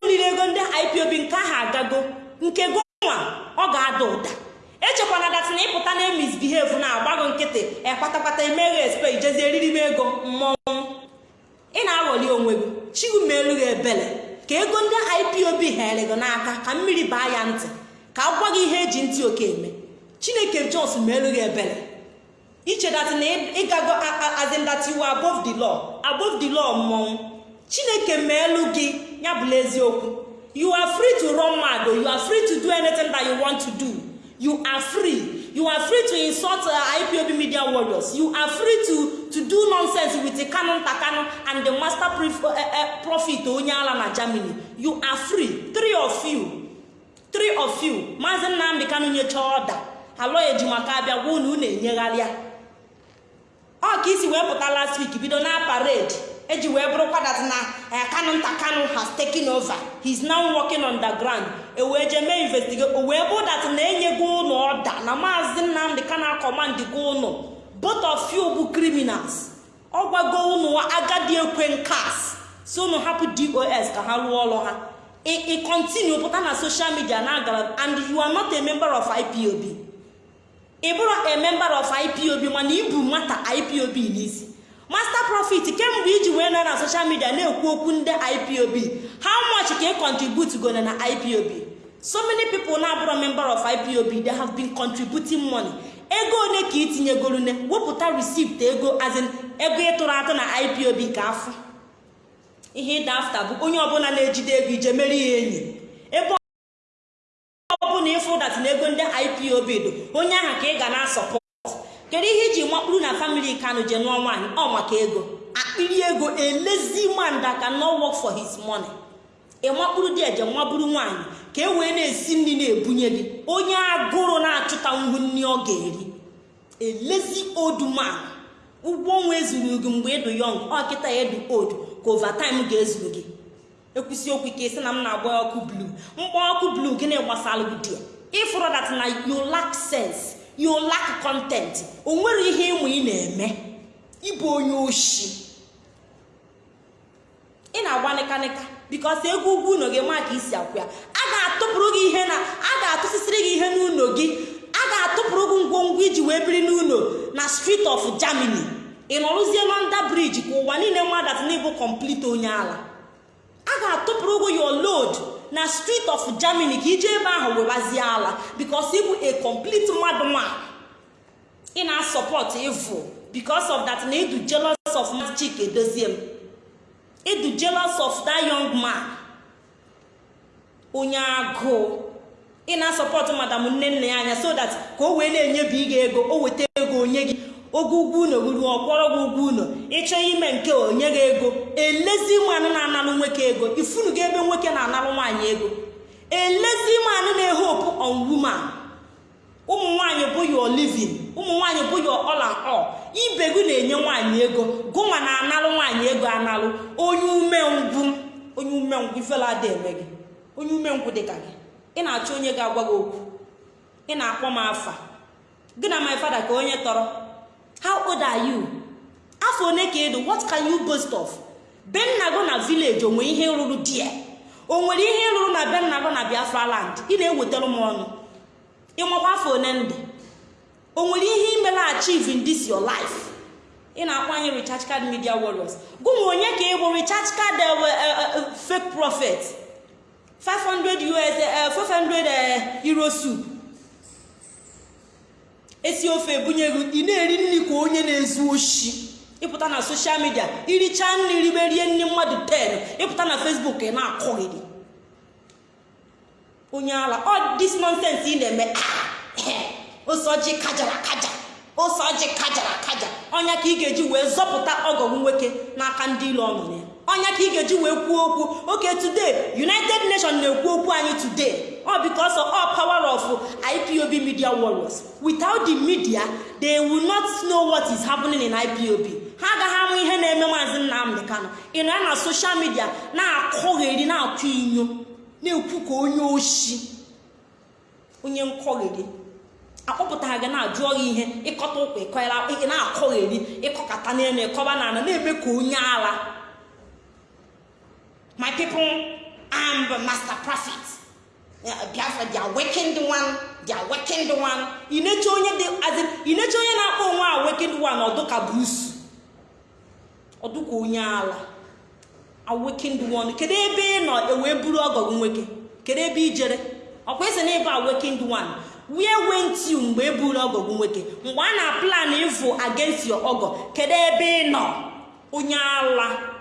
riri ego ndị ipob nke ahụ agago nke gonwa ọ ga-ada ụda. Echekwana dat na ịpụta na emisbehave na agbago nkịtị ekwatakpata emeghe espe ijezi eriri m ego mmọnwụ ị na-aghọli onwe gị chigu ma ebele. Ka ego ndị ipob here gị n'aka ka mmiri baa ya ntị ka a gwa gị ihe eji ntị oke eme. Chineke jos ma elu gị ebele ichedat na ịgago azindatiwu above the law above the mmọnwụ. Chineke ma elu gị ya bụla eziokwu. You are free to run mad you are free to do anything that you want to do. You are free. You are free to insult uh, ipob media warriors. You are free to to do nonsense with the canon takano and the master uh, uh, prophet onye ala na germany. You are free. Three of you. Three of you. Maazị nnamdị kanu nyecha ọda alọ ejimaka abịa gwa unu unu enyegharịa ọ ka isi wee pụta last week bido na parade. Eji wee bụrụkwa dat na kanu nta kanu has taken over. He is now working on the ground. Ewee jee mee investigate o wee bụ dat na enyego ụnụ ọda na maazị nnamdị kana command go ụnụ both of you bụ criminals. Ọ gwago ụnụ agadi ekwe nkas si ụnụ hapụ dos ka ha rụọ ọrụ ha. Ị continue pụta na social media na agara and you are not a member of ipob ị bụrụ a member of ipob mana ibu nwata ipob n'isi. Master profit kemgbe iji nọ na social media na-ekwu okwu ndị ipob how much ka ị contribute gona na ipob so many people na-abụrụ member of ipob they have been contributing money. Ego one ka itinyegorune wepụta receipt ego azin ego ịtụrụ atụ na ipob ka afọ ihe ịda afta bụ onye ọbụla na-ejide ego ije mere ya enyi. Ebe ọbụla ịfụ dat na ego ndị ipob dị onye ahụ ka ị ga na-asọpọt kedu ihe iji makpuru na famili kanu je nụọ nwaanyị? Ọ maka ego. Akpịrị ego elezi man that can not work for his money. Ịmakpuru dị eje maburu nwaanyị ka e wee na-esi nri na-ebunye gị. Onye agụrụ na-achụta ngwu nri ọ ga-eri. Elezi odu man. Ụgwọ ọnwa ezuru gị mgbe ịdụ yọng ọ kịta ya edu old ka overtime ga-ezuru gị. Ekwusi okwu ike sị na m na-agba ọkụ blu mkpọ ọkụ blu gịnị gbasara gị dị ịfụrụ dat na you lack you lack content. O nwere ihe ịmụ ị na-eme. Ịbụ onye oshi. Ị na-agba nịkanịka bikos egwu ugwu ụlọ gị ma ka isi akwụ ya. A ga-atụpụrụ gị ihe na a ga-atụsịsịrị gị ihe n'ụlọ gị. A ga-atụpụrụ gị ngwongwo iji wee biri n'ụlọ na street of germany. Ị nọrụzie london bridge ka ụwa niile nwadat na ịbụ complete onye ala. A ga-atụpụrụ gị your load. Na street of germany ka ije ebe ahụ webazie ala bikos ịbụ a complete mmadụ nwa ị na-asọpọt evil because of that na ịdụ jealous of chike edozie m. Ịdụ jealous of that young man. Onye agụụ. Ị na-asọpọtụ madam nne nna ya anya so that ka o wee na-enyebi gị ego o weta ego onye gị. Oge ugwu ụlọ ruru ọkwọrọ gị ugwu ụlọ ịchọ ime nke onye gị ego. Elezi mmanụ na-analụ nwoke ego. Ifunu gị ebe nwoke na-analụ nwaanyị ego. Elezi mmanụ na-ehopu on woman. Ụmụ nwaanyị bụ your living. Ụmụ nwaanyị bụ all and all. Ibe gị na-enye nwaanyị ego. Gụnwa na-analụ nwaanyị ego analụ. Onye umengwụ onye umengwụ ifela ada eme gị. Onye umengwụ dị ka gị. Ị na-achọ onye ga-agwa gị okwu. Ị na-akpọ m afa. Gị na my father ka onye tọrọ. How old are you? Afọ one ka ịdụ what can you boast of? Be na village onwe ihe rụrụ die o nwere ihe rụrụ na be nna gị na biafra land. Ị na-ewetara m ọnụ. Ịmakwa afọ one ndị o nwere ihe imela achieve in this your life? Ị na-akwanye recharge card media warriors. Gụnwa onye ka ị bụ recharge card fake prophet? 500 us 500 euro soup esi ofe ebunye gị ị na-eri nri ka onye na-ezu oshi. Ịpụta na soshal midia iricha nri ribe rie nri mmadụ 10 ịpụta na facebook ị na-akọghịrị onye ala ọ dis nonsense ị na-eme. *coughs* Osoji kajara kaja osoji kajara kaja. Ọnya ka ị ga-eji wee zọpụta ọgọgụ nwoke n'aka ndị ile ọnụ ya. Ọnya ka ị ga-eji wee kwuo okwu. Oke today united nation na-ekwu okwu anyị today. Ọ because of all power of ipob media warriors. Without the media they will not know what is happening in ipob ha agaghị amụ ihe na-eme maazị nnamdị kanụ ị nọ na soshal midia na-akọgheri na-akụ inyo na-ekwu ka onye oshi onye nkọgheri akpọpụtara gị na-ajụọ gị ihe ịkọta ụkwa ịkọra ị na-akọgheri ịkọkata n'elu ịkọba n'ala na-eme ka onye ala my people am the master prophet. Biafra they are working the one they are working the one. Ineche onye dị azị ineche onye na-akpọ onwe a working the one ọdụka brusu ọdụka onye ala awakened one. Kedu ebe ị nọ ewee buru ọgọgụ nwoke kedu ebe i jere ọkwa isi na ebe awakened one. Where went you mgbe e buru ọgọgụ nwoke mgbe a na plan ịvụ against your ọgọ kedu ebe ị nọ onye ala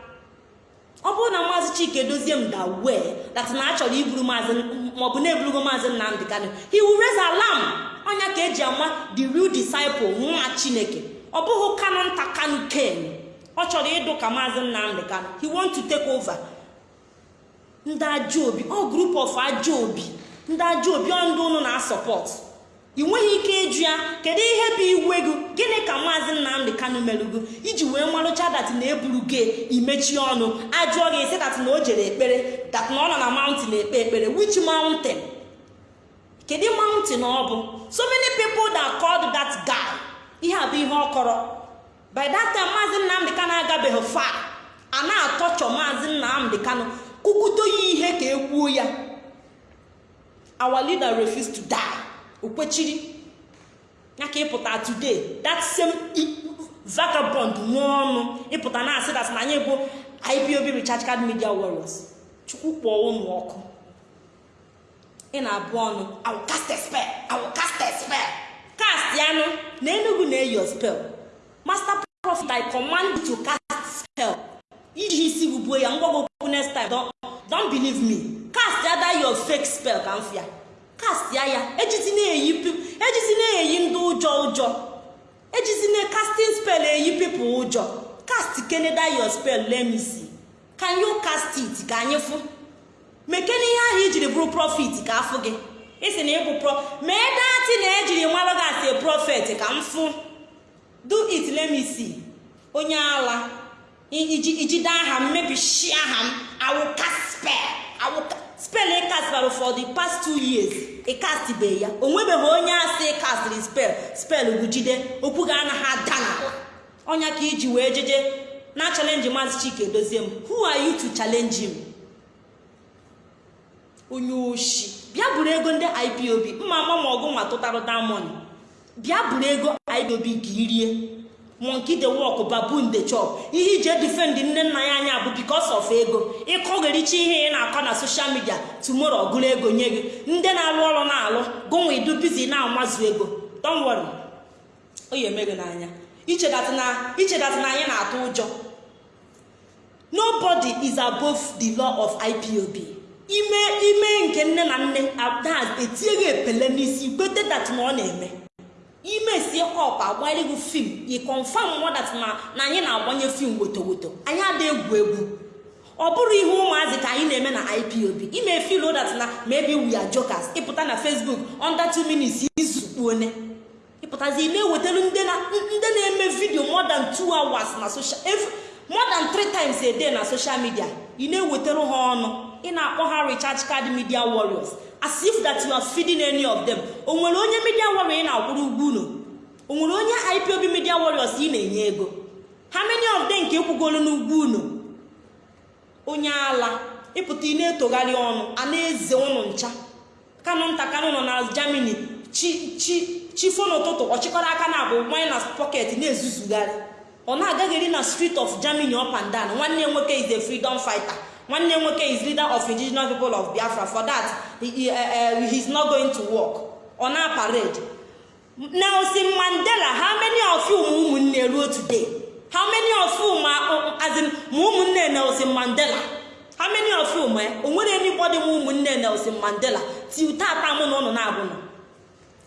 ọ bụrụ na maazị chike dozie m da wee dat na a chọrọ iburu maazị maọbụ na-eburugo maazị nnamdị kanụ he will raise alarm. Ọnya ka eji ama the real disciple nwa chineke. Ọ bụghị kanụ nta kanụ ken. Ọ chọrọ ịdụ ka maazị nnamdị kanụ he want to take over. Ndị ajọ obi ọ group of ajọ obi. Ndị ajọ obi ọ ndị ụnụ na-asọpọt ị nweghị ike ịjụ ya kedu ihe bụ iwe gị? Gịnị ka maazị nnamdị kanụ merugo iji wee marụcha dat na eburu gị imechi ọnụ. Ajụọ gị sị dat na o jere ekpere dat na ọ nọ na mountain ekpe ekpere. Which mountain? Kedu mountain ọ bụ? So many people that called that guy. Ihe a ihe ọ kọrọ. By that time maazị nnamdị kanụ agabeghị fa a na-atọchọ maazị nnamdị kanụ kụkụto ya ihe ka e kwuo ya. Our leader refused to die. Okwechiri ya ka ịpụta today that same vagabond nwa ọnụ ịpụta na asị na anyị bụ ipob recharge card media warriors. Chukwu kpọọ ụnụ ọkụ. Ị na-abụ ọnụ I will cast a spell cast ya nụ na enugu na-eyi spell. Master prophet I command to cast spell. Iji isi gbubuo ya ngwago okwu next time don't believe me. Cast ya that your fake spell ka m fịa. Cast ya ejizi na-eyi ejizi na-eyi ndị ụjọ ụjọ ejizi na casting eyi people ụjọ. Cast keneda your spell see. Can you cast ka anyị fụ. Mekene ihe ahụ ijiri bụrụ profit ka afụ gị. Isi na ịbụ pro mee dati na ejiri mara gị asị profet ka m fụ. Do it see. Onye ala ijide aha m mebishi aha m. Awụka awụka spel for the past two years. Ịkasịbeghị ya. O nwebeghị onye asị ịkasịrị spel spel bụ okwu ga anaghị ada n'ala ọnya ka iji wee jeje na chalenji maazị chike dozie m. Who are you to challenge him? Onye oshi. Bịa buru ego ndị ipob mma ama ma ọgụ nwa tụtarụ damon bịa buru ego ipob ka irie monkey the walk baboon the chop ihe iji edifend nne nna ya anya bụ because of ego. Ịkọghericha ihe ị na-akọ na soshal midia tumoro ọgụrụ ego nye gị. Ndị na-alụ ọrụ na-alụ gụnwa idu bizi na-amazu ego. Don't worry. O ya eme gị n'anya ichedatị na anyị na-atụ ụjọ. Nobody is above the law of ipob ime ime nke nne na nne ada etinyeghị epele n'isi kwete dat na ọ na-eme. Ime sie gị fim i confam modat na na anyị na-agbanye fim wotowoto anyị ada egwu egwu. Ọ bụrụ ihe ụmụazị ka anyị na-eme na ipob ime fil dat na maybe we are jokers. Ịpụta na facebook under 2 minutes izukpu one ịpụtazi na-ewetara ndị na-eme vidio more than 2 hours na social more than 3 times a na social media. Ị na-ewetara ha ọnụ. Ị na-akpọ ha recharge card media warriors. As if that you are feeding any of them. O nwere onye media warrior ị na-akwụrụ ugwu unu o nwere onye ipob media warriors ị na-enye ego? Ha many of them nke ekwugolu n'ugwu unu onye ala ịpụta ị na-etogharị ọnụ a na-eze ụnụ ncha. Kanụ nta kanụ nọ na germany chi chi chifo n'ụtụtụ ọchịkọrọ aka na abụ nwanye na pọket na-ezuzugharị. Ọ na-agaghịrị na street of germany up and down. Nwanne nwoke is a freedom fighter. Nwanne nwoke is leader of indigenous people of biafra for that he, uh, he is not going to work. Ọ na parade. Nelson mandela how many of you ma ụmụnne ruo today? How many of you ma ụmụnne nelson mandela? How many of you ma o nwere ma ụmụnne nelson mandela? Till tata mụ na ụnụ na-abụnụ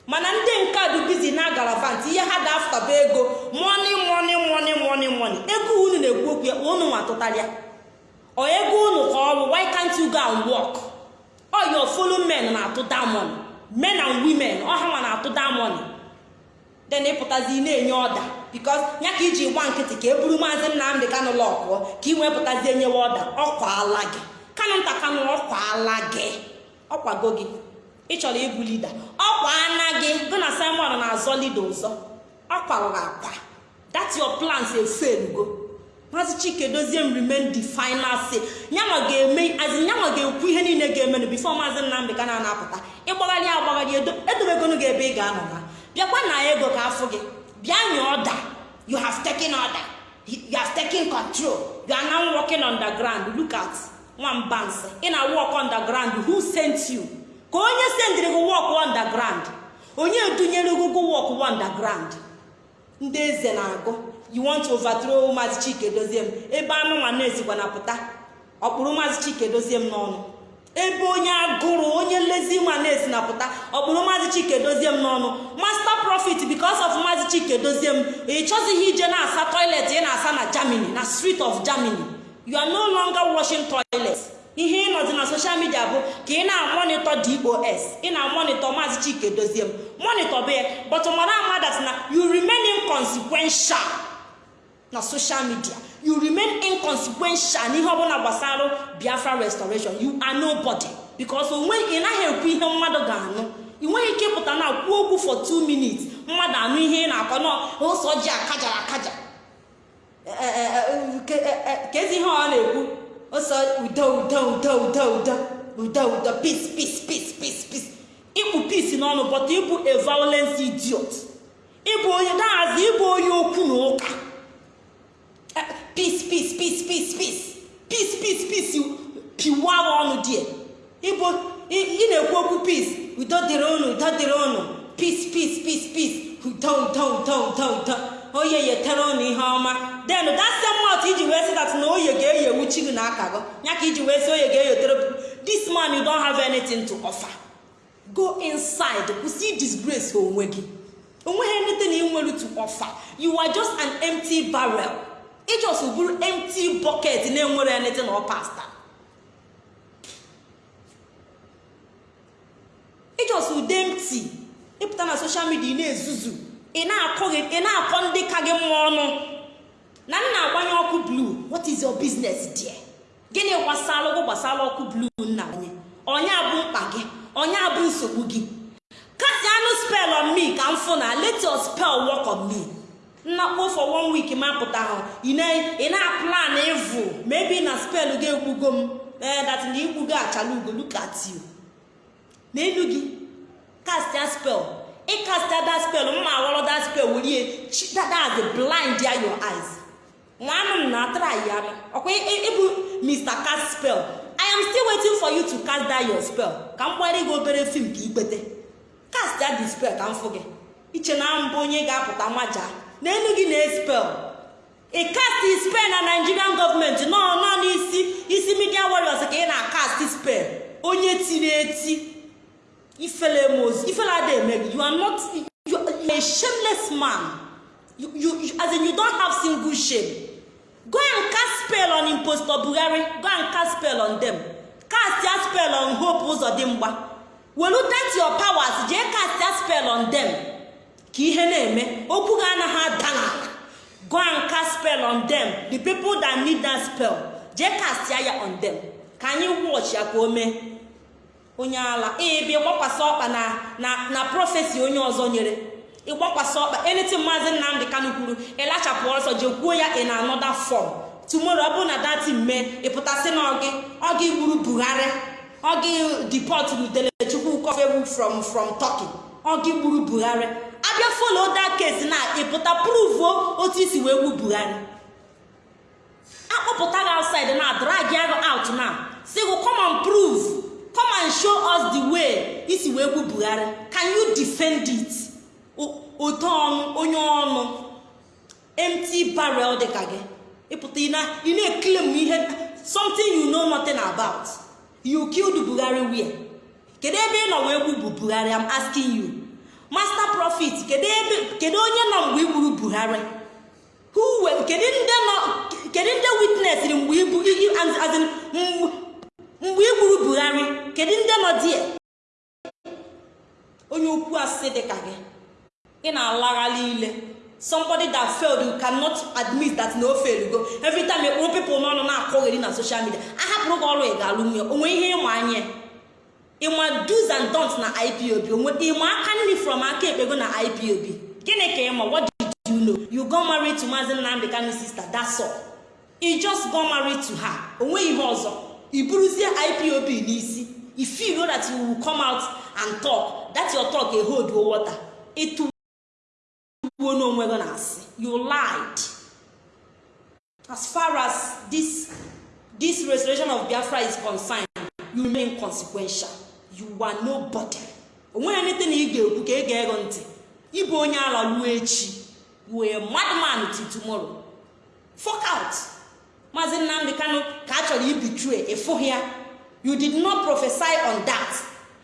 mana ndị nke dị bizi na garavant ihe ha bụ ego. Moni moni moni moni moni ego unu na-ekwu okwu ya unu nwa tụtarịa ọ ego unu ka ọrụ why can't you go and work? Ọ your follow men na-atụ damon men and women ọha nwa na-atụ damon then ịpụtazi na-enye ọda bikos ya ka iji gba nkịtị ka e buru maazị nnamdị kanụ lọkụọ ka ị wee pụtazi enyewe ọda ọkwaala gị. Kanụ nta kanụ ọkwaala gị. Ọkwago gị. Ị chọrọ ịbụ lida ọkwa ana gị. Gụ na simon na-azọ lida ụzọ ọ kwarụrụ akwa. That your plans efelugo maazị chike dozie m remain the final ga-eme azi nyanwa ga-ekwu ihe niile ga-emenụ bifo maazị nnamdị ka na-anapụta ịgbagharị agbagharị edobegonu gị ebe ị ga-anọ ha bịakwa na ego ka afụ gị bịa nye ọda you have taken order. You have taken control. You are now working underground. Look at ị na work underground who sent you? Ka onye sendịrị gị wọk underground? Onye edunyere gị wọk underground? Ndị eze na-agụ you want to overthrow maazị chike dozie m? Ebe anụ nwa na-ezikwa na pụta. Ọkpụrụ maazị chike dozie m n'ọnụ. Ebe onye agụrụ onye nlezi na-esi na pụta ọkpụrụ maazị chike dozie m n'ọnụ. Master profit because of maazị chike dozie m ị chọzighị ije na-asa toilet ị na-asa na germany na street of germany. You are no longer washing toilet ihe ịnọzi na soshal midia bụ ka ị na-amonitọ dos ị na-amonitọ maazị chike dozie m. Monitọ bụ ya but mara amadat na you remain inconsequential. Na soshal midia you remain inconsequential. N'ihe ọbụla gbasara biafra restoration you are nobody. Because onwe ị naghị ekwu ihe mmadụ ga-anụ. Ị nweghị ike ịpụta na kwuo okwu for 2 minutes mmadụ anụ ihe ị na-akọ n'ụzọ ji akajara akaja. Ka ezi ihe ọ na-ekwu? Ọsọ udo udo udo udo udo udo udo peace peace peace peace peace. Ịkpụ peace n'ọnụ but ịbụ a idiot. Ịbụ onye dahazi ịbụ onye okwu na ụka. Peace peace peace peace peace. Peace peace peace piwa ọnụ die ịbụ ị na-ekwu okwu peace. Udo dịrị unu udo dịrị unu peace peace peace peace. Udo udo udo udo udo oye yetere unu ihe ọma that same mouth iji wee sị that na oye ga-eyewu chi gị n'aka gị ya ka iji wee sị oye ga-eyotere this man you don't have anything to offer. Go inside. Kwụsị disgrace onwe gị o nweghị anything ị nwere to offer. You are just an empty barrel. Ijos bụrụ empty bucket na-enwere anything or pasta. Ijos ude empty. Ịpụta na social media ị na-ezuzu. Ị na-akọ ndị ka gị mmụọ ọnụ. Na nna agbanye ọkụ blue what is your business there? Gịnị gbasara ọgwụ gbasara ọkụ blue nna anyị onye abụ mkpa gị? Onye abụ nsogbu gị? Kasi anụ spell on me ka m fụ na let your spell work on me. Nnakpo for one week ma pụta ahụ ị na-aplan ịvụ. Maybe na spell gị egbugo m. Ee dat na igbugo achala ugo. Look at you. N'elu gị kastia spell. Ịkastia that spell mma awọrọ that spell were ihe. That's blind ya your eyes. Nwanụ m na atara ya. Ọkwa ịbụ mr cast spell. I am still waiting for you to cast that your spell. Ka m gbara gị obere fim ka ikpete cast ya the spell ka m fụ gị. Iche na mbụ onye ga-apụta maja n'elu gị na spell ị cast spell na nigerian gọọmenti nọ nọ n'isi isi media warriors ka ị na-cast spell onye tiri eti. Ifele mozu ifele ada gị. You are not you are a shameless man. You, you, you, as in you don't have single shame. Go and cast spell on impostor buhari. Go and cast spell on them. Cast ya spell on hope ụzọdịmgba welu that your powers. Jee cast ya spell on them. Ka ihe na-eme okwu ga anaghị ada n'ala go and cast spell on them. The people that need that spell jee cast ya on them. Ka anyị watch ya ka o mee. Onye ala ebe ịgbakwasị ọkpa na na prọfesi onye ọzọ nyere. Ịgbakwasị ọkpa. Anything maazị nnamdị kanụ kwuru ịlachapụ ọsọ jekwuo ya in another form. Tomorrow ọ bụrụ na dati mee ịpụtasị na ọgị ọgị gburu buhari ọgị deport udelechukwu kọfewu from from turkey. Ọgị gburu buhari. Abịa folo that case na ịpụta pruvuo otu isi wee gbu buhari. Akpọpụta gị outside na drag ya out na. Si gụ come and prove come us the way isi wee gbu buhari. Can you defend it? Ote ọnụ onye ọnụ. Empty barrel dịka gị. Ịpụta ị na-eklem ihe something you know nothing about. You killed buhari where? Kedu ebe ị nọ wee gbu buhari? I'm asking you. Master profit kedu onye nọ mgbe i gburu buhari? Kedu ndị witnessịrị mgbe ibu mgbe i gburu buhari? Kedu ndị nọ die onye okwu asị dị ka gị ị na-alaghalị ile somebody that failed you cannot admit that na o failed go. Every time ekpuru people n'ọnụ na-akọgheri na social media ahapụrụ gị ọrụ ị ga-alụ nwunye. Onwe ihe ịma anya? Ịma do's and don'ts na ipob ịma aka nri from aka ekpego na ipob gịnị ka ịma what did you know. You go marry to maazị nnamdị kanu sister. That's you just go marry to her. Onwe ihe ọzọ. I buruzie ipob n'isi. If you know that you will come out and talk. That your talk a hold water. Ịtụ gbuo n'onwe gị na-asị you lied. As far as this this restoration of biafra is concerned you remain consequential. You are nobody. Onweghị anything ị ga-ekwu ka ị ga-ego ntị. Ịbụ onye ala ruo echi. Wee madman till tomorrow. Fuck out. Maazị nnamdị kanu ka a chọrọ ibitue ịfụghị ya. You did not prophesy on that.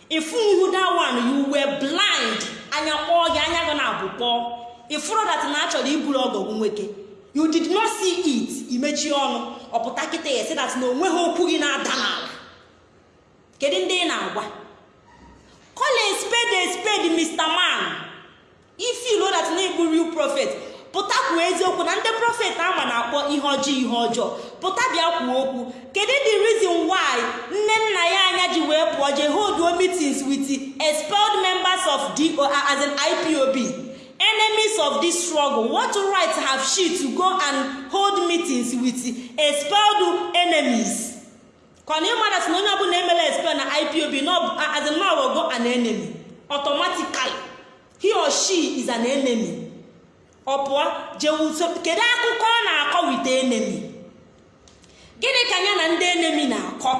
Ịfụ ihu that one you were blind. Anya kpọọ gị anya gị na-abụ kpọọ. Ịfụrụ dat na a chọrọ iburu ọgọgwụ nwoke you did not see it. Imechi ọnụ ọpụta kịta ya si dat na o nweghị okwu gị na-ada n'ala. Kedu ndị ị na-agwa? Call a spade a spade mr man. If you know that na igbu real prophet pụta kwuo eziokwu na ndị prọfet ama na-akpọ ihe ọjọọ ihe ọjọọ. Pụta bịa kwuo okwu. Kedu the reason why nne nna ya anya ji wee pụọ je hold meetings with expelled members of the as an ipob enemies of this struggle. What right have she to go and hold meetings with expelled enemies? Kọna ịmara si na onye ọbụla emela expel na ipob as in no go an enemy automatically he or she is an enemy. Ọ pụọ jewuso kedu akụkọ ọ na-akọ wite enemi gịnị ka ya na ndị enemi na-akọ?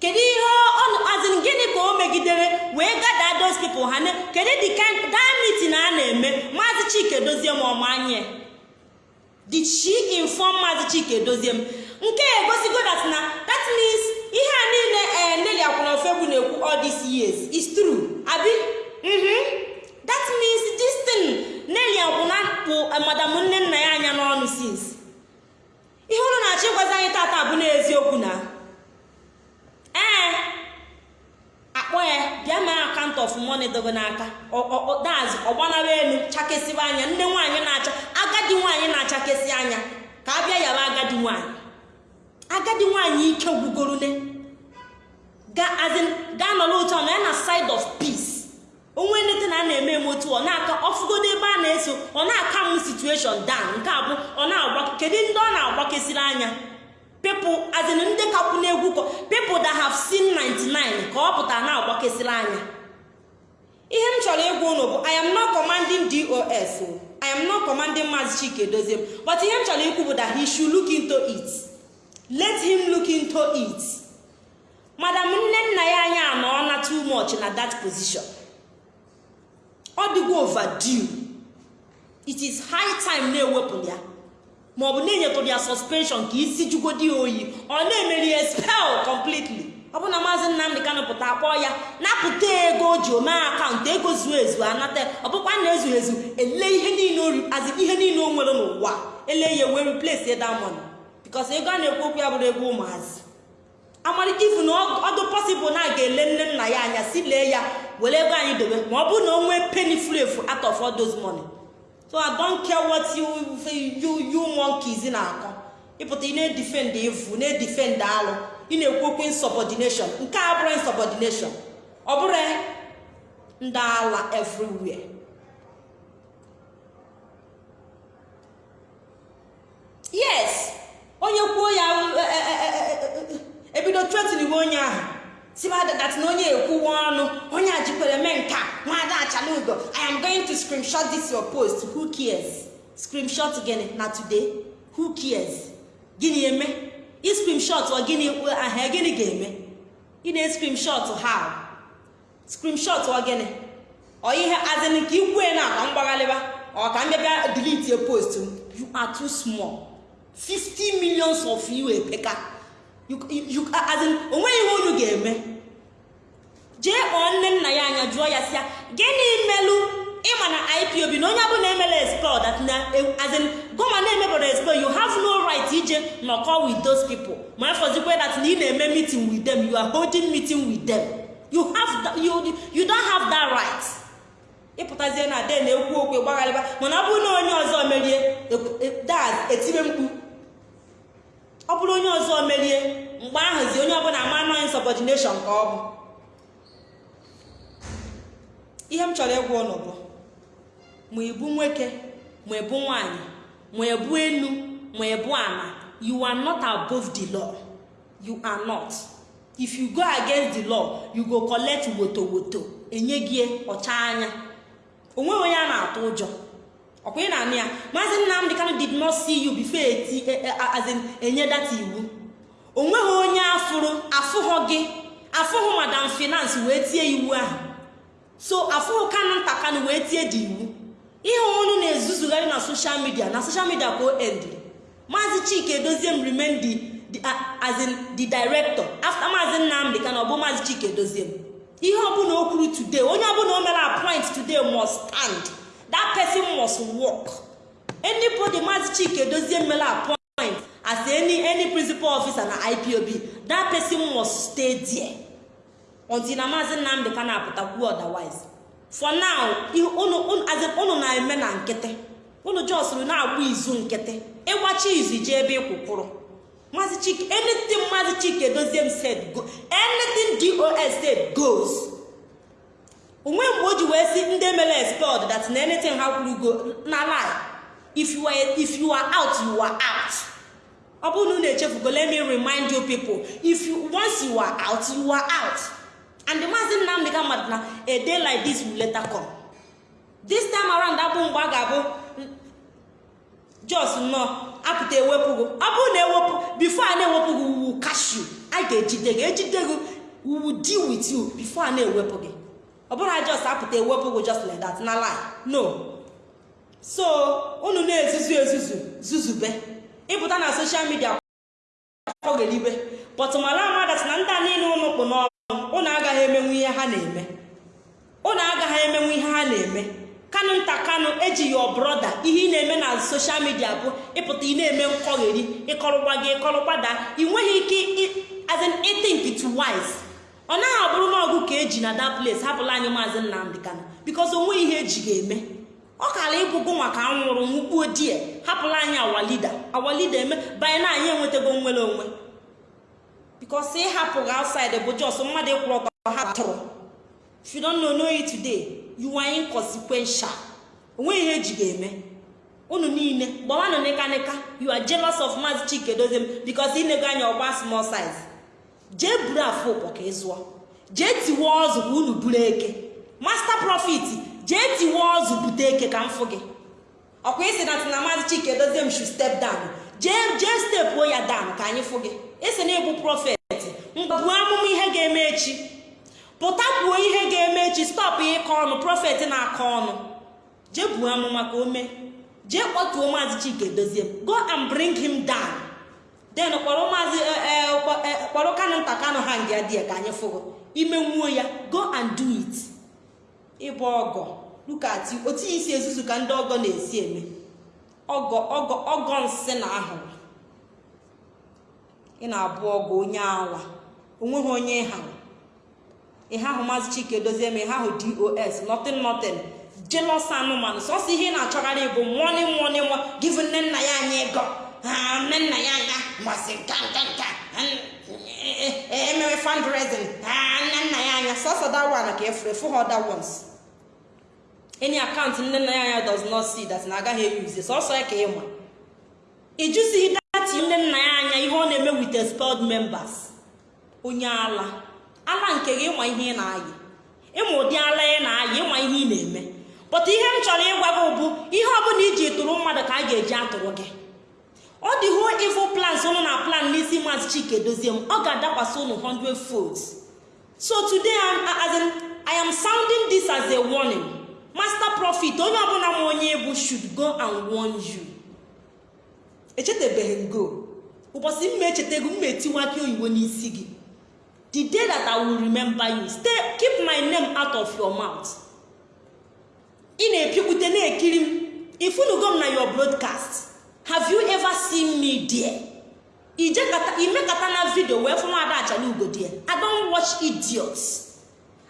Kedu ihe azin gịnị ka o megidere wee gada those people ha kedu the kind that meeting a na-eme? Maazị chike dozie m ọmanye did she inform maazị chike dozie m? Nke egosigo that na that means ihe a niile ee neli akwụna ofegbu na-ekwu all these years is true. Abi? Mhm that means this thing neli akwụna bụ madam nne nna ya anya n'ọnụ since. Ihe ụlọ na-achọ ịgwazi anyị tata bụ n'eziokwu na ee akpọ ya bịa mee akant of money dogo n'aka. Daz ọgbanara elu chakesiba anya. Nne nwaanyị na-acha aga agadi nwaanyị na-achakesị anya. Ka a bịa yaba agadi nwaanyị. Agadi nwaanyị ike gwugorune gaa nọrọ otu na ya na side of peace. Onwe nleta na a na-eme eme otu ọ na-aka ọfụgodo ebe a na-eso ọ na-aka m situation down. Nke abụ ọ na-agba kedu ndị ọ na-agbakesịrị anya? People as in ndị kakwu n'egwu kọ people that have seen 99 ka ọ pụtara na-agbakesịrị anya. Ihe m chọrọ ịgwa unu bụ i am not commanding dos i am not commanding maazị chike dozie m but ihe m chọrọ ikwu bụ that he should look it. Let him look into it. Madam nne nna ya anya anọ na too much na that position. Ọ dịgo overdue. It is high time na-ewepụ ya. Ma ọ bụ na-enyetụrụ ya suspension ka isi jugodi oyi. Ọ na-emeri ya spell completely. Ọ bụ na maazị nnamdị kanụ pụta akpọ ya napụta ego o ji omee akaụntụ ego zuo ezu anata. Ọ bụkwa na ezu ezu ele ihe niile o nwere n'ụwa. Ele ya wee replace ya diamond because ego a na-ekwu okwu ya bụrụ ego ụmụazị. Amalite ifu na ọdụ pọsịbụl na a ga-ele nne nna ya anya si lee ya were ego anyị dobe. Ma ọ bụrụ na o nwee penny furu efu out of all those money. So i don't care what you you you monkeys na-akọ. Ịpụta ị na-edifend evu na-edifend alụ. Ị na-ekwu okwu insubordination. Nke a bụrụ insubordination. Ọ bụrụ ndị ala everywhere. Yes. Onye kwuo ya ebido tretin onye ahụ. Sibadat na onye ekwuwa ọnụ onye a jikwere mee nka nwada achalugo i am going to screenshot this your post. Who cares? Screenshot gịnị? Na today. Who cares? Gịnị eme? I gịnị ahịa gịnị ga-eme? Ị na screenshot how screenshot gịnị? Ọ ihe azịn ka ikwue na akwa mgbaghalịba ọ ka m bịabịa delete post you are too small. 50 millions of you epeka o nweghị ihe unu ga-eme? Jee kpọọ nne nna ya anya jụọ ya si ya gịnị melụ ịma na ipob na onye ọbụla emela explore that na azin goma na-emebara explore you have no right ije nọkọ with those people. Ma efọzikwe that na ị na-eme meeting with them you are holding meeting with them. You have you, you don't have that right. Ịpụtazie na de na-ekwu okwu gbagharịba mana ọ bụrụ na onye ọzọ merie dad etibe mkpu ọ bụrụ onye ọzọ merie mgbe ahụzi onye ọbụla ama nọ insubordination ka ọ bụ. Ihe m chọrọ ịgwa ụnụ bụ ma ịbụ nwoke ma ịbụ nwanyị ma ịbụ elu ma ịbụ ala you are not above the law. You are not. If you go against the law you go collect woto woto enye gị ọcha anya. Onweghị onye a na-atụ ụjọ. Ọkwa ị na-anụ ya maazị nnamdị kanụ did not see you before eti as in enye data iwu. Onweghị onye afụrụ afụghọ gị afụghụ madam finance wee tie iwu ahụ. So afụghụ kanụ nta kanụ wee tie dị iwu. Ihe ọnụ na-ezuzugharị na social media na social media ka o endiri maazị chike edozie m remain the, the, director. After maazị nnamdị kanụ ọ bụ maazị chike edozie m. Ihe ọbụla o kwuru today onye ọbụla o mere appoint today must stand. That person must work. Anybody maazị chike dozie mmele appoint as any any principal officer na ipob that person must stay there until na maazị nnamdị ka na-apụtakwu otherwise. For now unu na-eme na nkịtị. Unu jọsụrụ na-agba izu nkịtị. Ịgbachi izu jee ebe ịkwụkwụrụ. Maazị chike anything maazị chike dozie m said go anything dos said goes. Onwe mgbe o ji wee si ndị mere expelled that na anything ha kwuru go na lie. If you are if you are out you are out. Ọ bụrụ na unu echefugo let me remind you people. If you once you are out you are out. And the maazị nnamdị ka mmadụ na a day like this will later come. This time around abụ mgbe a ga-abụ jos nnọọ apụta ewepụgo ọ bụrụ na ewepụ bifo a na-ewepụ gị wu kashu a ga-ejide gị ejide gị wu deal with you bifo a na-ewepụ gị. Ọ bụrụ jos apụta ewepụ gị just like that na lie. No. So unu na-ezuzu ezuzu zuzube. Ịpụta na soshal midia kpọgelibe pọtụmala amadat na ndị a niile ụnụ kpụ n'ọrụ ụnụ agaghị emenwu ihe ha na-eme. Ụnụ agaghị emenwu ihe ha na-eme. Kanụ nta kanụ eji yo broda ihe ị na-eme na soshal midia bụ ịpụta ị na-eme nkọgheri ịkọrụgba gị ịkọrụgbada ị nweghị ike azin ithink it wise. Ọ naghị abụrụ n'ọgụ ka eji na that place hapụla anyị maazị nnamdị kanụ bikos onwe ihe eji ga-eme. Ọ kara ịbụgo maka anwụrụ nwụkpuo die hapụla anyị awalida awalida eme banye na anyị enwetago nwere onwe. Bikos ịhapụ gị outside bụ jos mmadụ ịkwụrụ ọtọ ha tụrụ. If you don't know, know it o nweghị ihe eji ga-eme. Unu niile gbawanụ nịka nịka you of maazị chike doziem bikos inego anya ọgba small size. Jee buru afọ ụkpọ ka ị jee tiwe ọzụ ka unu buru eke. Master profit jee tiwe ọzụ bute eke ka m fụ gị. Ọkwa isi na tina maazị chike dozie m shu step down. Jee jee stepuo ya down ka anyị fụ gị. Isi na ịbụ prọfet mgbabuo amụma ihe ga-eme echi. Pụta kwuo ihe ga-eme echi. Stọpụ ịkọ ọnụ. Prọfet na-akọ ọnụ. Jee buo amụma ka o mee. Jee kpọtuo maazị chike dozie go and bring him down. Then kpọrọ maazị kpọrọ kanụ nta kanụ ha nga dị ka anyị fụgo ime nwuo ya go and do it. Ịbụ ọgọ. Lukati otu isi ezuzu ka ndị ọgọ na-esi eme. Ọgọ ọgọ ọgọ nsị na ahụrụ ị na-abụ ọgọ onye awa. Onweghị onye ịhahụ ihe ahụ maazị chike dozie m ihe ahụ dos nothing nothing. Jealous anụmanụ. Sọsọ ihe ị na-achọgharị bụ money money mo give nne nna ya anyị ego. Nne nna ya anya masị nka nka nka. Emewe fundraising. Nne nna ya anya sọsọ that one ka efere efu ha other ones. Any account nne nna ya anya does not see that na agaghị eyuze sọsọ ya ka ịma ijuzighị dati nne nna ya anya ihe ọ na-eme with expelled members. Onye ala. Ala nke gị ịma ihe ị na-ayị. Ịma ụdị ala ị na-ayị ịma ihe ị na-eme. Pụta ihe m chọrọ ịgwa gị bụ ihe ọbụla iji tụrụ mmadụ ka a ga-eji atụrụ gị. Ọ dị ho evil plans ụnụ na plan n'isi maazị chike dozie m ọ ga-adakwasị ụnụ 100 folds. So today as in, i am sounding this as a warning. Master prophet onye ọbụla ma onye bụ should go and warn you. Echetabeghị m go. Ụbọchị mma echetago mma etiwa aka oyibo n'isi gị. The day that i will remember you stay keep my name out of your mouth. Ị na-epikwute na-ekiri m. Ifunugo m na your broadcast have you ever seen me there? Imekata na vidio wee fụ nwaada achala ugo die i don't watch idiots.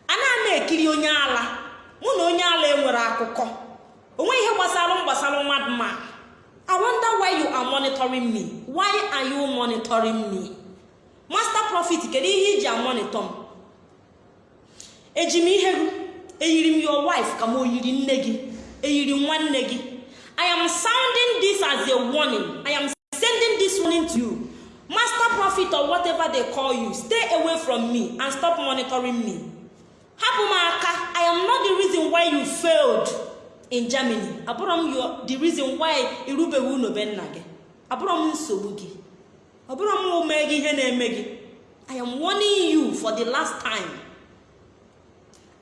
Ana na-ekiri onye ala. Mụ na onye ala enwere akụkọ. Onwe ihe gbasara gbasara mmadụ ma. I wonder why you are monitoring me. Why are you monitoring me? Master profit kedu ihe iji amonitọ m? Eji m ihe eyiri m your wife ka m oyiri nne gị eyiri nwanne gị. I am sounding this as a warning. I am sending this warning to you. Master prophet or whatever they call you stay away from me and stop monitoring me. Hapụ m aka i am not the reason why you failed in germany. Abụrụ m the reason why irubeghị unu nna gị abụrụ m nsogbu gị ọ m ume gị ihe na-eme gị i am warning you for the last time.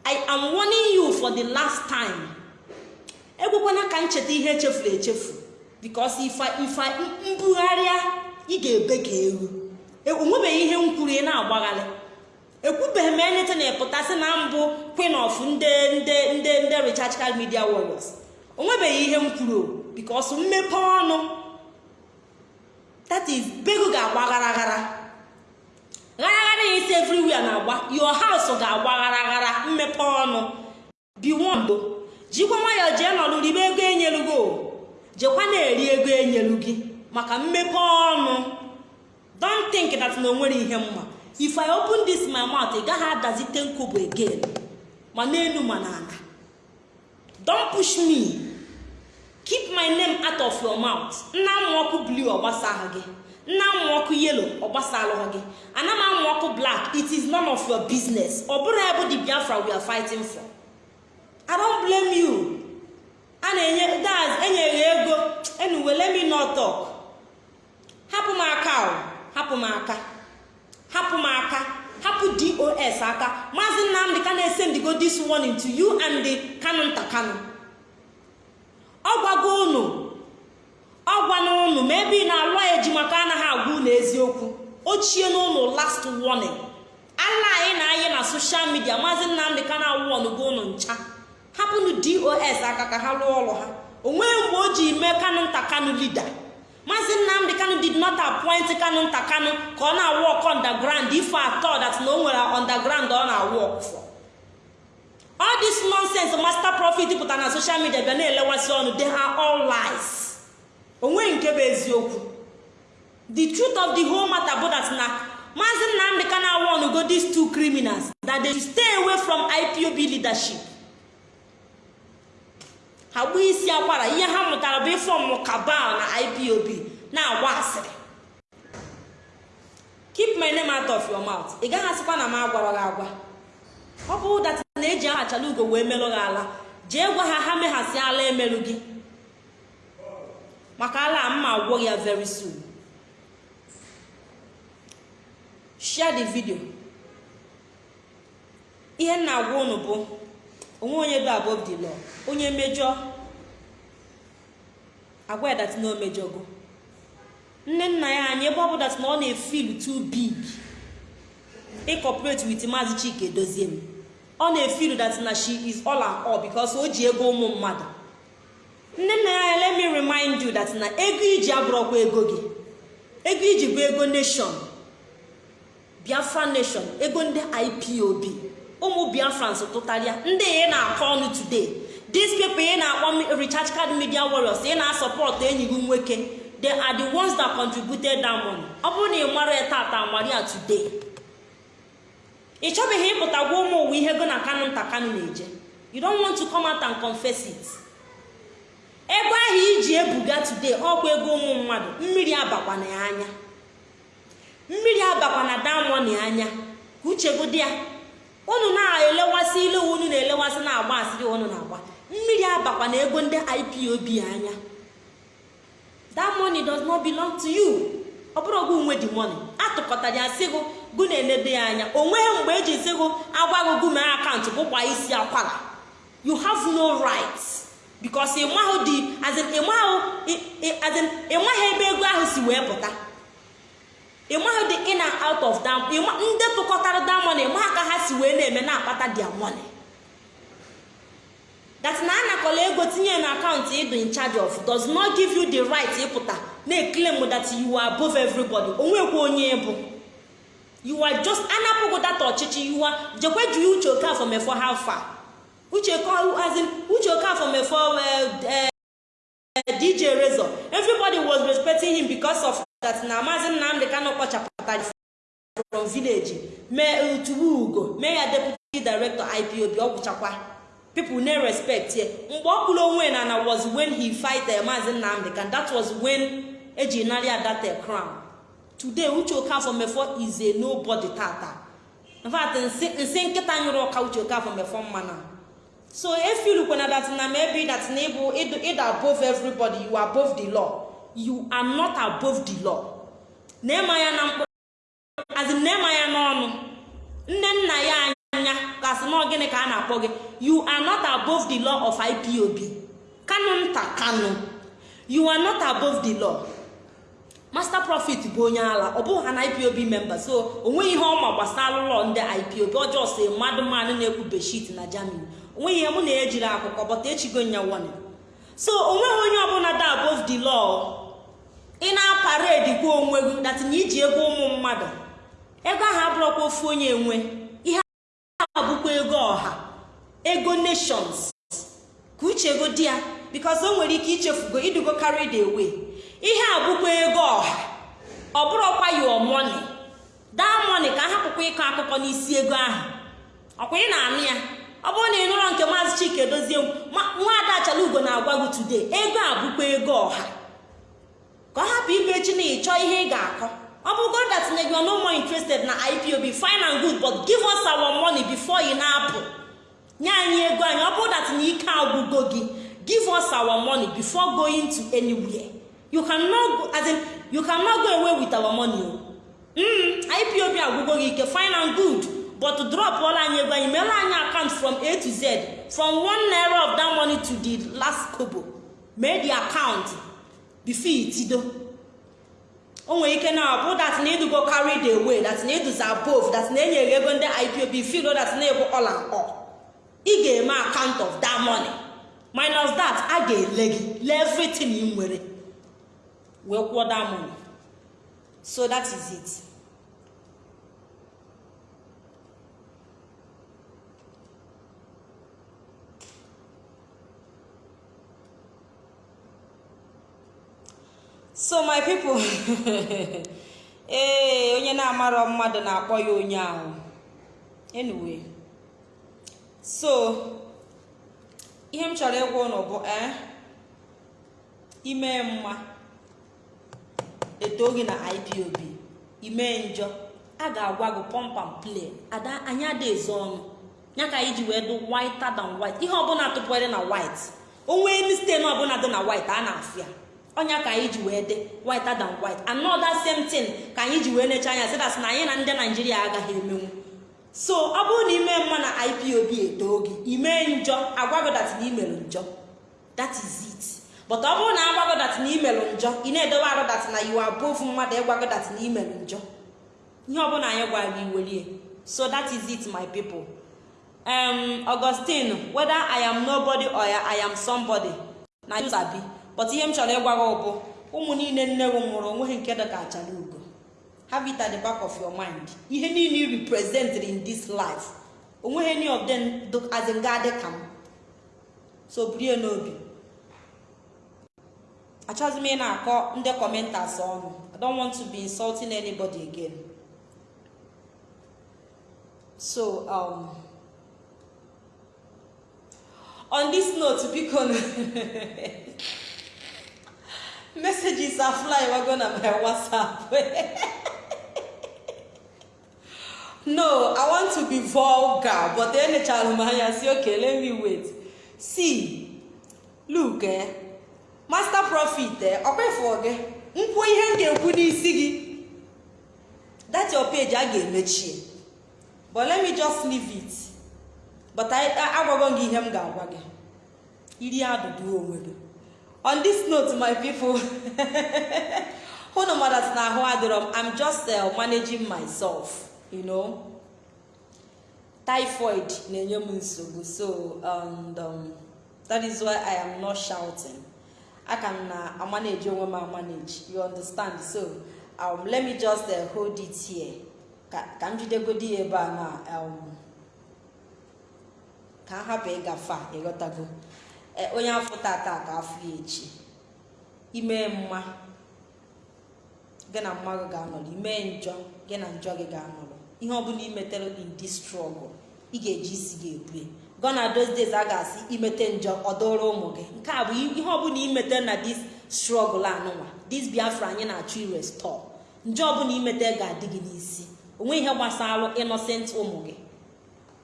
I am warning you for the last time. Ekwekwana ka ncheta ihe echefuru echefu bikos ife mbugharịa ị ga-ebe ka ewu onwebeghị ihe m kwuru na-agbagharị ekwubeghị m enete na ịpụtasị na mbụ queen of ndị ndị ndị ndị recharge card media warriors. Onwebeghị ihe m kwuru bikos mmepe ọnụ that bego ga-agba gharaghara gharaghara ya isi everywhere na-agba. Your house ga-agba gharaghara mmepe ọnụ. Biwombo jikwa nwayọọ jee nọrụ ribe ego enyelugo jekwa na-eri ego enyelu gị maka mmepe ọnụ. Don't think that na o nwere ihe mma. If i open this my mouth ị gaghị adazite nkobo again. Ma n'elu ma n'ala. Don't push me. Keep my name out of your mouth. Nna amụ ọkụ blue gị. Nna amụ ọkụ yellow ọgbasalụghị gị. Ana m amụ ọkụ black. It is none of your business. Ọ bụrụ ebe the biafra we are fighting for. I don't blame you. A na-enye daz enyeghị ego. Anyway let me not talk. Hapụ m aka hapụ m aka. Hapụ m aka. Hapụ dos aka. Maazị nnamdị ka na-esendigo this warning to you and the kanu nta kanu. Ọ gwago unu. Ọ gwana unu ma ebe ị na-alụ ejima ka anaghị agwa unu eziokwu. Ochie n'ụlọ last warning. Ala anyị na-anyị na soshal midia maazị nnamdị ka na-awụ ọnụgo unu ncha. Hapụnụ dos aka ka ha rụọ ọrụ ha. Onweghị mgbe o ji mee kanu nta kanu lida maazị nnamdị kanu did not appoint kanu nta kanu ka ọ na-awọk underground. Ife atọ that na o nwere underground ọ na-awọk for all this nonsense master profit pụtara na social media bịa na-elewasị ọnụ. They are all lies. Onwe nke bụ eziokwu. The truth of the whole matter bụ that na maazị nnamdị ka na go these two criminals. That they stay away from ipob leadership. Ha gbuo isi akwara ihe ha mụtara bụ ịfọm kabal na ipob na-agwa asịrị. Keep my name out of your mouth. Ị gaghị asịkwa na m agwara gị agwa. Ọ bụ dat na eji aha chala ugo wee merụ gị ala jee gwa ha ha meghasị ala emerụ gị. Maka ala mma agwọ ya very soon. Share the video. Ihe m na-agwa unu bụ onwe onye bụ above the law. Onye mejọ. Agwa ya dat na o nne nna ya anyị ebe ọ bụ dat na ọ na-efil too big. Ịkọprate with maazị chike dozie m. Ọ na-efil dat na she is all and all o ji ego ụmụ mmadụ. Nne nna ya let me remind you that na ego iji abụrọkwa ego gị. Ego iji bụ ego nation. Biafra nation ego ndị ipob ụmụ biafrans tụtarịa ndị ị na-akọ ọnụ today. These people ị na-akpọ recharge card media warriors ị na-asọpọtụ enyi gị nwoke they are the ones that contributed that money. Ọ bụrụ na ị mara ya tata maria today ị chọbeghị ịpụta gwa ụmụ ụwa ihe go na kanụ nta kanụ na-eje. You don't want to come out and confess it. Ego ahụ iji ebuga today ọkwa ego ụmụ mmadụ mmiri abakwana ya anya. Mmiri abakwana damoni anya. Ka uchegodi ya. Unu na-elewasị ile unu na-elewasị na-agba asịrị unu na-agba. Mmiri abakwa na ego ndị ipob anya. That money does not belong to you. Ọ bụrụ ogo nwe dị money atụkọtara ya sị gụ gụ na-enedo ya anya. O mgbe eji sị gụ agwaghị gụ mee akaụntụ bụkwa isi akwara. You have no right because ịmaghị ebe ego ahụ si wee pụta. Ịmaghị dị in and out of ndị tụkọtara that money ka ha si wee na-eme na-akpata their money. That na anakọla ego tinye na akaụntụ ịdụ in charge of does not give you the right ịpụta na-eclaim that you are above everybody. Onwekwa onye bụ. You are just anapụgo data ọchịchị you are jekwe ju uche okafọ mefọ how far? Uche okafọ mefọ dj razor. Everybody was respecting him because of that na maazị nnamdị kano kpọchapụtara from village. Mee utubu ugo mee ya deputy director ipob ọ gwụchakwa people na respect ye mgbe ọ kwụrụ onwe na na was when he fight maazị nnamdị kan that was when eji narị adata crown. Today uche okafọ mefọ is a nobody tata. In nsị nkịta nyụrụ ọka uche okafọ mefọ mmana. So efilukwana that na maybe that na ịbụ ịda above everybody you are above the law. You are not above the law. Ya azị na-ema ya n'ọnụ. Nne nna ya anya kasị na gịnị ka a na-akpọ gị? You are not above the law of ipob kanu nta kanu. You are not above the law. Master profit bụ onye ala. Ọ bụghị ha na ipob member. So o nweghị ihe ọma gbasara ụlọ ndị ipob ọjọọ si mmadụ mmadụ na-ekwu beshit na germany. Onweghị ihe mụ na ya ejiri akụkọ bọta echigo nya wane so o nweghị onye ọbụla da above the law. Ị na-aparedi gwa onwe gị na iji ego ụmụ mmadụ. Ego ahụ abụrụkwa ofu onye enwe ihe a bụkwa ego ọha ego nations. Ka uche ego di ya bikos o nwere ike ichefugo idugo carried away ihe a ego ọha. Ọ bụrụkwa your money. Daa money ka a hapụkwa ịkọ akụkọ n'isi ego ahụ. Ọkwa ị na-anụ ya? Ọ bụrụ na ị nụrọ nke maazị chike dozie nwa ada ugo na-agwa gị today ego a ego ọha. Ka ọ hapụ ibe echi na ịchọ ihe ị ga-akọ. Ọ bụrụ that na you are no more interested na ipob fine and good but give us our money before ị na-apụ nye anyị ego anyị ọ bụrụ that na ike agwụgo gị. Give us our money before going to anywhere. You cannot as in, you cannot go away with our money mm, ipob agwụgo gị ike. Fine and good but drop ọla anyị ego anyị. Meela anyị account from a to z from one naira of that money to the last kobo. Mee the account. Before itido o nwere ike na ọ bụ that na ịdụgo carry the way that na ịdụzi above that na enyere ego ndị ipob filo that na ebu and all. Ị ga-eme account of that money. Minus that a ga-ele gị lee everything nwere wee kwụọ that money. So that is it. So my people *laughs* ee onye na-amarọ mmadụ na-akpọ ya onye ahụ. Anyway so ihe m chọrọ ịgwa ụnụ bụ ee ime mma eto gị na ipob ime njọ a ga-agwa gị pọmpam play. Ada anyị ada ezo ọnụ. Ya ka anyị ji wee dụ whiter than white. Ihe ọbụla tụpụrụ na white onwe mistake ọbụla dị na white a na-afụ ya ọnya ka anyị ji wee dị whiter than white. Another same thing ka anyị ji wee necha anya sịdas na anyị na ndị naijiria agaghị emenwu. So ọ bụrụ na ime mma na ipob etoo gị ime njọ agwagodat na imerụ njọ. That is it. But ọ bụrụ na agwagodat na imerụ njọ ị na-edowe arodat na you above mmadụ ịgwagodat na imerụ njọ. Ihe ọbụla anyị gwara gị welie so that is it my people. Um augustine whether i am nobody or i am somebody na you sabi. But ihe m chọrọ ịgwa gị bụ ụmụ niile nne gị nwụrụ o nweghị nke dị ka achara ugo. Have it at the back of your mind. Ihe niile you represented in this life o nweghị any of them as in ga-adị ka m. So burie n'obi. Achọghịzi m ị na-akọ ndị commentators ọnụ. I don't want to be insulting anybody again. So um, on this note biko. *laughs* messages are flying na my whatsapp no i want to be vulgar but enechara m anya si okay let me wait see look eh master profit eh gị nkwụ ihe m ga-ekwu n'isi gị that your page a ga-emechie but let me just leave it but agwago gị ihe m ga-agwa gị iri adụdụ onwe gị on this note my people *laughs* hụnụ madat na ahụ adịrọ m i'm just uh, managing myself you know. Typhoid na-enye m nsogbu so and um, that is why i am not shouting. Aka m na amanage onwe m amanage you understand? So um, let me just uh, hold it here. Ka m jidegodi ya ebe a na um, ka a hapụ ịgafe ịghọtago onye afọ tata ka afọ echi. Ime mma. Gị na mma ga-anọrọ. Ime njọ. Gị na njọ gị ga-anọrọ. Ihe ọbụla imetere in this struggle ị ga-eji isi gị ebue. Gona those a ga-asị imete njọ ọ dụrụ ụmụ gị. Nke a bụ ihe ọbụla imete na this struggle anụnwa this biafra anyị na-achọ irestọ njọ ọbụla imete ga-adị gị n'isi. Onwe ihe gbasara innocent ụmụ gị.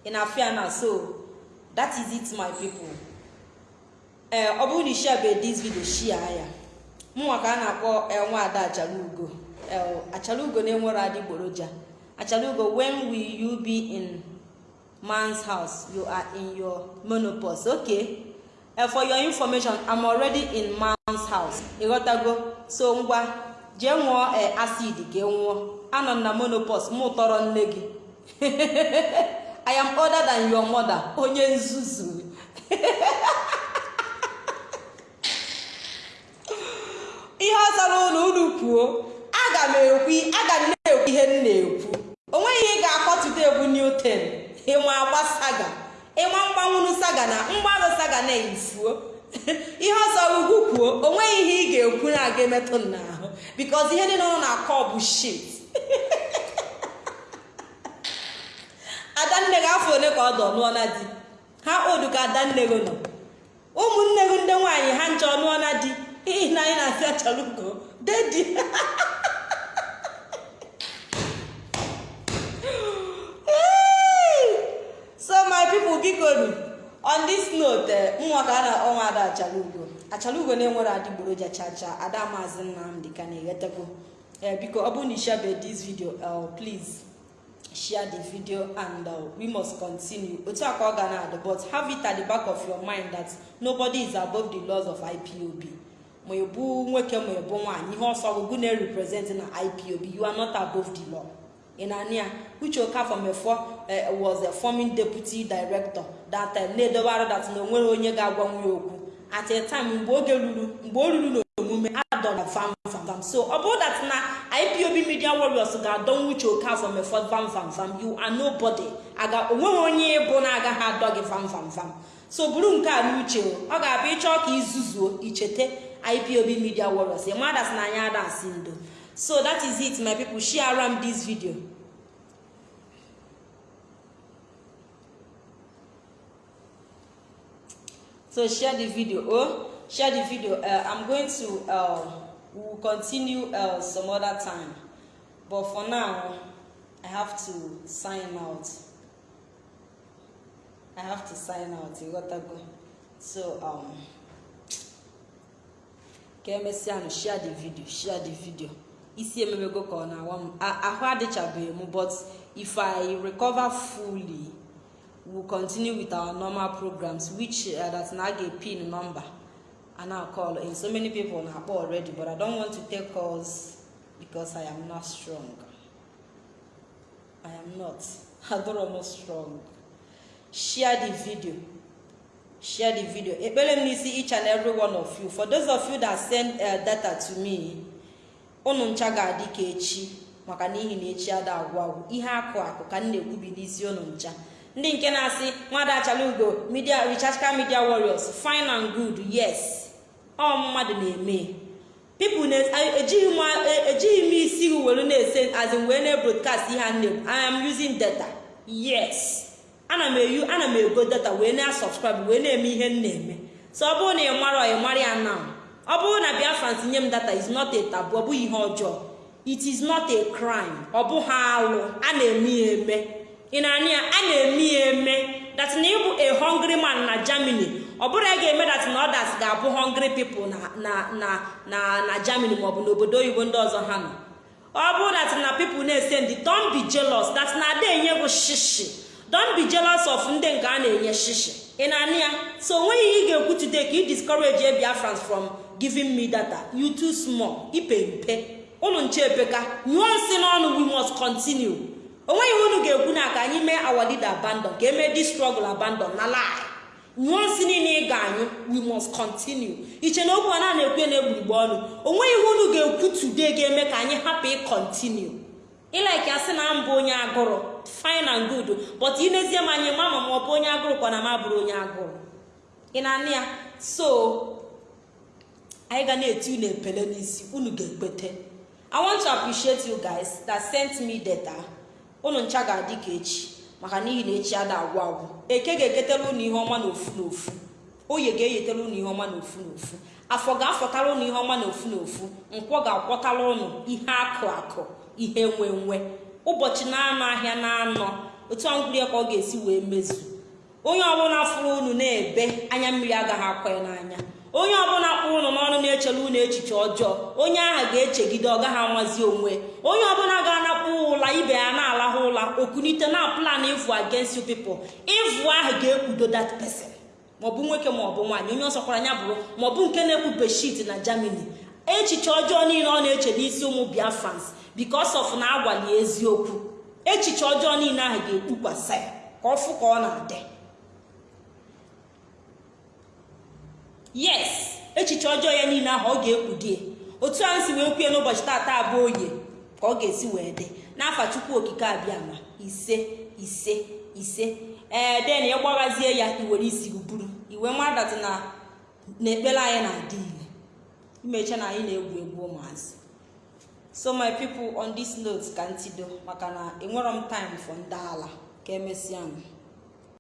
Ị na-afịa na so that is it my people. Ee ọ bụrụ na ishiabe this video shia ya mụnwa ka a na-akpọ nwa ada achalugo. Achalugo na-enwere adịgboroja achalugo when will you be in man's house? You are in your menopause. Okay for your information i'm already in man's house. Ịghọtago so ngwa jee ṅụọ acid ka nwụọ anọ m na menopause mụ tọrọ nne gị. *laughs* I am older than your mother. Onye nzuzu. *laughs* ihe ọ zara ụlọ unu kwuo aga m ekwu aga m na-ekwu ihe m na-ekwu. Onweghị ihe ị ga-akpọtụta egwu newton ịnwa agba saga ịnwa mgbanwuru saga na mgbanwe saga na efuo *laughs* ihe ọzọ ugwu kwuo o nweghị ihe ị ga-ekwu na-aga emetụ n'ahụ bikos ihe niile ụlọ na-akọ bụ shit. *laughs* Adanne gị afọ ole ka ọ dọ lụọ na di? Ha odu ka adanne gị nọ ụmụnne gị ndị nwaanyị ha nche ọnụọ na di n'ihi na anyị na-asị achọrọ ugo dedi so my people biko on this note nwa ka a na ọnwa ada achalugo achalugo na-enwere adịgboroja chacha. Ada maazị nnamdị ka na-eghetago biko ọ bụrụ na ishabe this video please. Share the video and uh, we must continue. Otu a ka ọ ga na-adị but have it at the back of your mind that nobody is above the laws of ipob ma ebu nwoke ma ebu nwaanyị ihe ọsọ ọgụgụ na-represent na ipob you are not above the law. In ania uche okafọ mefọ was a forming deputy director that time na-edobe arụ that na o nwere onye ga-agwa nwa okwu. At time mgbe oge ruru mgbe o ruru n'omume fam fam fam. So ọ bụrụ that na ipob media warriors ga-adọnwu uche okafọ mefọ fam fam fam you are nobody. Aga o nweghị onye ịbụ na-agaghị adọ gị fam so buru nke a n'uche ọ ga-abịa ịchọọ ka izuzuo ichete ipob media warriors. Mmadụ na anya ada asị ndo so that is it my people. Share am this video. So share the video. Oh share the video. Uh, i'm going to uh, we will continue uh, some other time. But for now i have to sign out. I have to sign out. You got to go so um ka emesịa share the video share the video. Isi emebego ka ọ na-awa m ahụ adịchabeghị m but if i recover fully we'll continue with our normal programs which uh, that na ga pin number and i'll call in so many people na akpọ already but i don't want to take calls because i am not strong. I am not. *laughs* Adoro m strong. Share the video. Share the video. Ekpere m n'isi each and every one of you. For those of you that send uh, data to me unu ncha ga-adị ka echi maka n'ihi na echi ada agwụ agwụ ihe akụ akụ ka m na-ekwubi n'isi unu ncha. Ndị nke na-asị mmadụ achala media rechargeable media warriors fine and good yes. Ọ mmadụ na-eme. People ejighị m isi were na-ese azin wee na-ebroadcast ihe a nne i am using data. Yes. Ana m eyu ana m ego data wee na-subscribe wee na-eme ihe m na-eme. So ọ bụrụ na ị mara ị mara ya now. Ọ bụrụ na biafra tinye m data is not a taboo ọ bụghị ihe ọjọọ. It is not a crime. Ọ bụghị alụ. A na-eme ya eme. Ị na-anya ya? A na-eme ya eme. Na ịbụ a hungry man na germany ọ bụrụ ya ga-eme that na others ga-abụ hungry people na na na na na germany n'obodo oyibo ndị ọzọ ha nọ. Ọ bụrụ that na people na-ese ndị don't be jealous. Na ada enye bụ shishi. Don't be jealous of ndị nke a na-enye shishi ị na-anụ ya? So o nweghị ihe ị ga-ekwu today ka ị discourage biafrans from giving me data. You too small. Ipe mpe. Ụnụ nche epeka nyụọ nsị n'ọnụ we must continue. Onweghị unu ga-ekwu na ka anyị mee our leader abandon ka emee this struggle abandon. Na lie. Nyụọ nsị niile ị ga-anyụ we must continue. Iche na okwu a na na-ekwu na-egburigbo ọnụ. Onweghị ihe unu ga-ekwu today ga-eme ka anyị hapụ ịkọntinu ịlaiki asị na mbụ onye agụrụ. Fine and good. But inezie m anyị mama ma ọ bụ onye agụrụ kwa na m abụrụ onye agụrụ ị na-anụ ya so anyị ga na-eti unu epele n'isi unu ga-ekpete i want to appreciate you guys that sent me data. Unu ncha ga-adị ka echi maka n'ihi na echi ada agwụ agwụ eke ga-eketara unu ihe ọma n'ofu n'ofu oye ga-eyetara unu ihe ọma n'ofu n'ofu afọ ga-afọtara unu ihe ọma n'ofu n'ofu nkwọ ga-akwọtara unu ihe akụ akụ ihe nwe nwe. Ụbọchị na-anọ ahịa na-anọ otu a mkpụrụ ya ka ọ ga-esi wee mezu. Onye ọbụla fụrụ unu na-ebe anya mmiri agaghị akwa ya n'anya. Onye ọbụla kpụrụ unu n'ọnụ na-echere unu echiche ọjọọ onye ahụ ga-echegide ọ gaghị amazi onwe. Onye ọbụla ga-anakpụ ụla ibe ya na-alahụ ụla okunite na plan ịvụ against you people. Ịvụ ahụ ga-ekpudo that person. Maọbụ nwoke maọbụ nwaanyị. Onye ọsọkwara anya bụrụ maọbụ nke na-ekwu beshit na germany. Echiche ọjọọ niile ọ na-eche n'isi ụmụ biafrans because of na agwali eziokwu. Echiche ọjọọ niile ahụ ga-ekpukwasa ya ka ọ fụ ka ọ na-adị. Yes echiche ọjọọ ya niile ahụ ọ ga-ekpudie otu ahụ si wee kwue n'ụbọchị taata abụọ oye ka ọ ga-esi wee dị. N'afa chukwu okike abịama ise ise ise. Ee den ya gbaghazie ya iwere isi buru iwe mmadụ na na ekpere anyị na-adị ile imecha na anyị na-egwu egwu ụmụazị. So my people on this note ka ntido maka na enwerọ m time for ndị ala ka emesịa m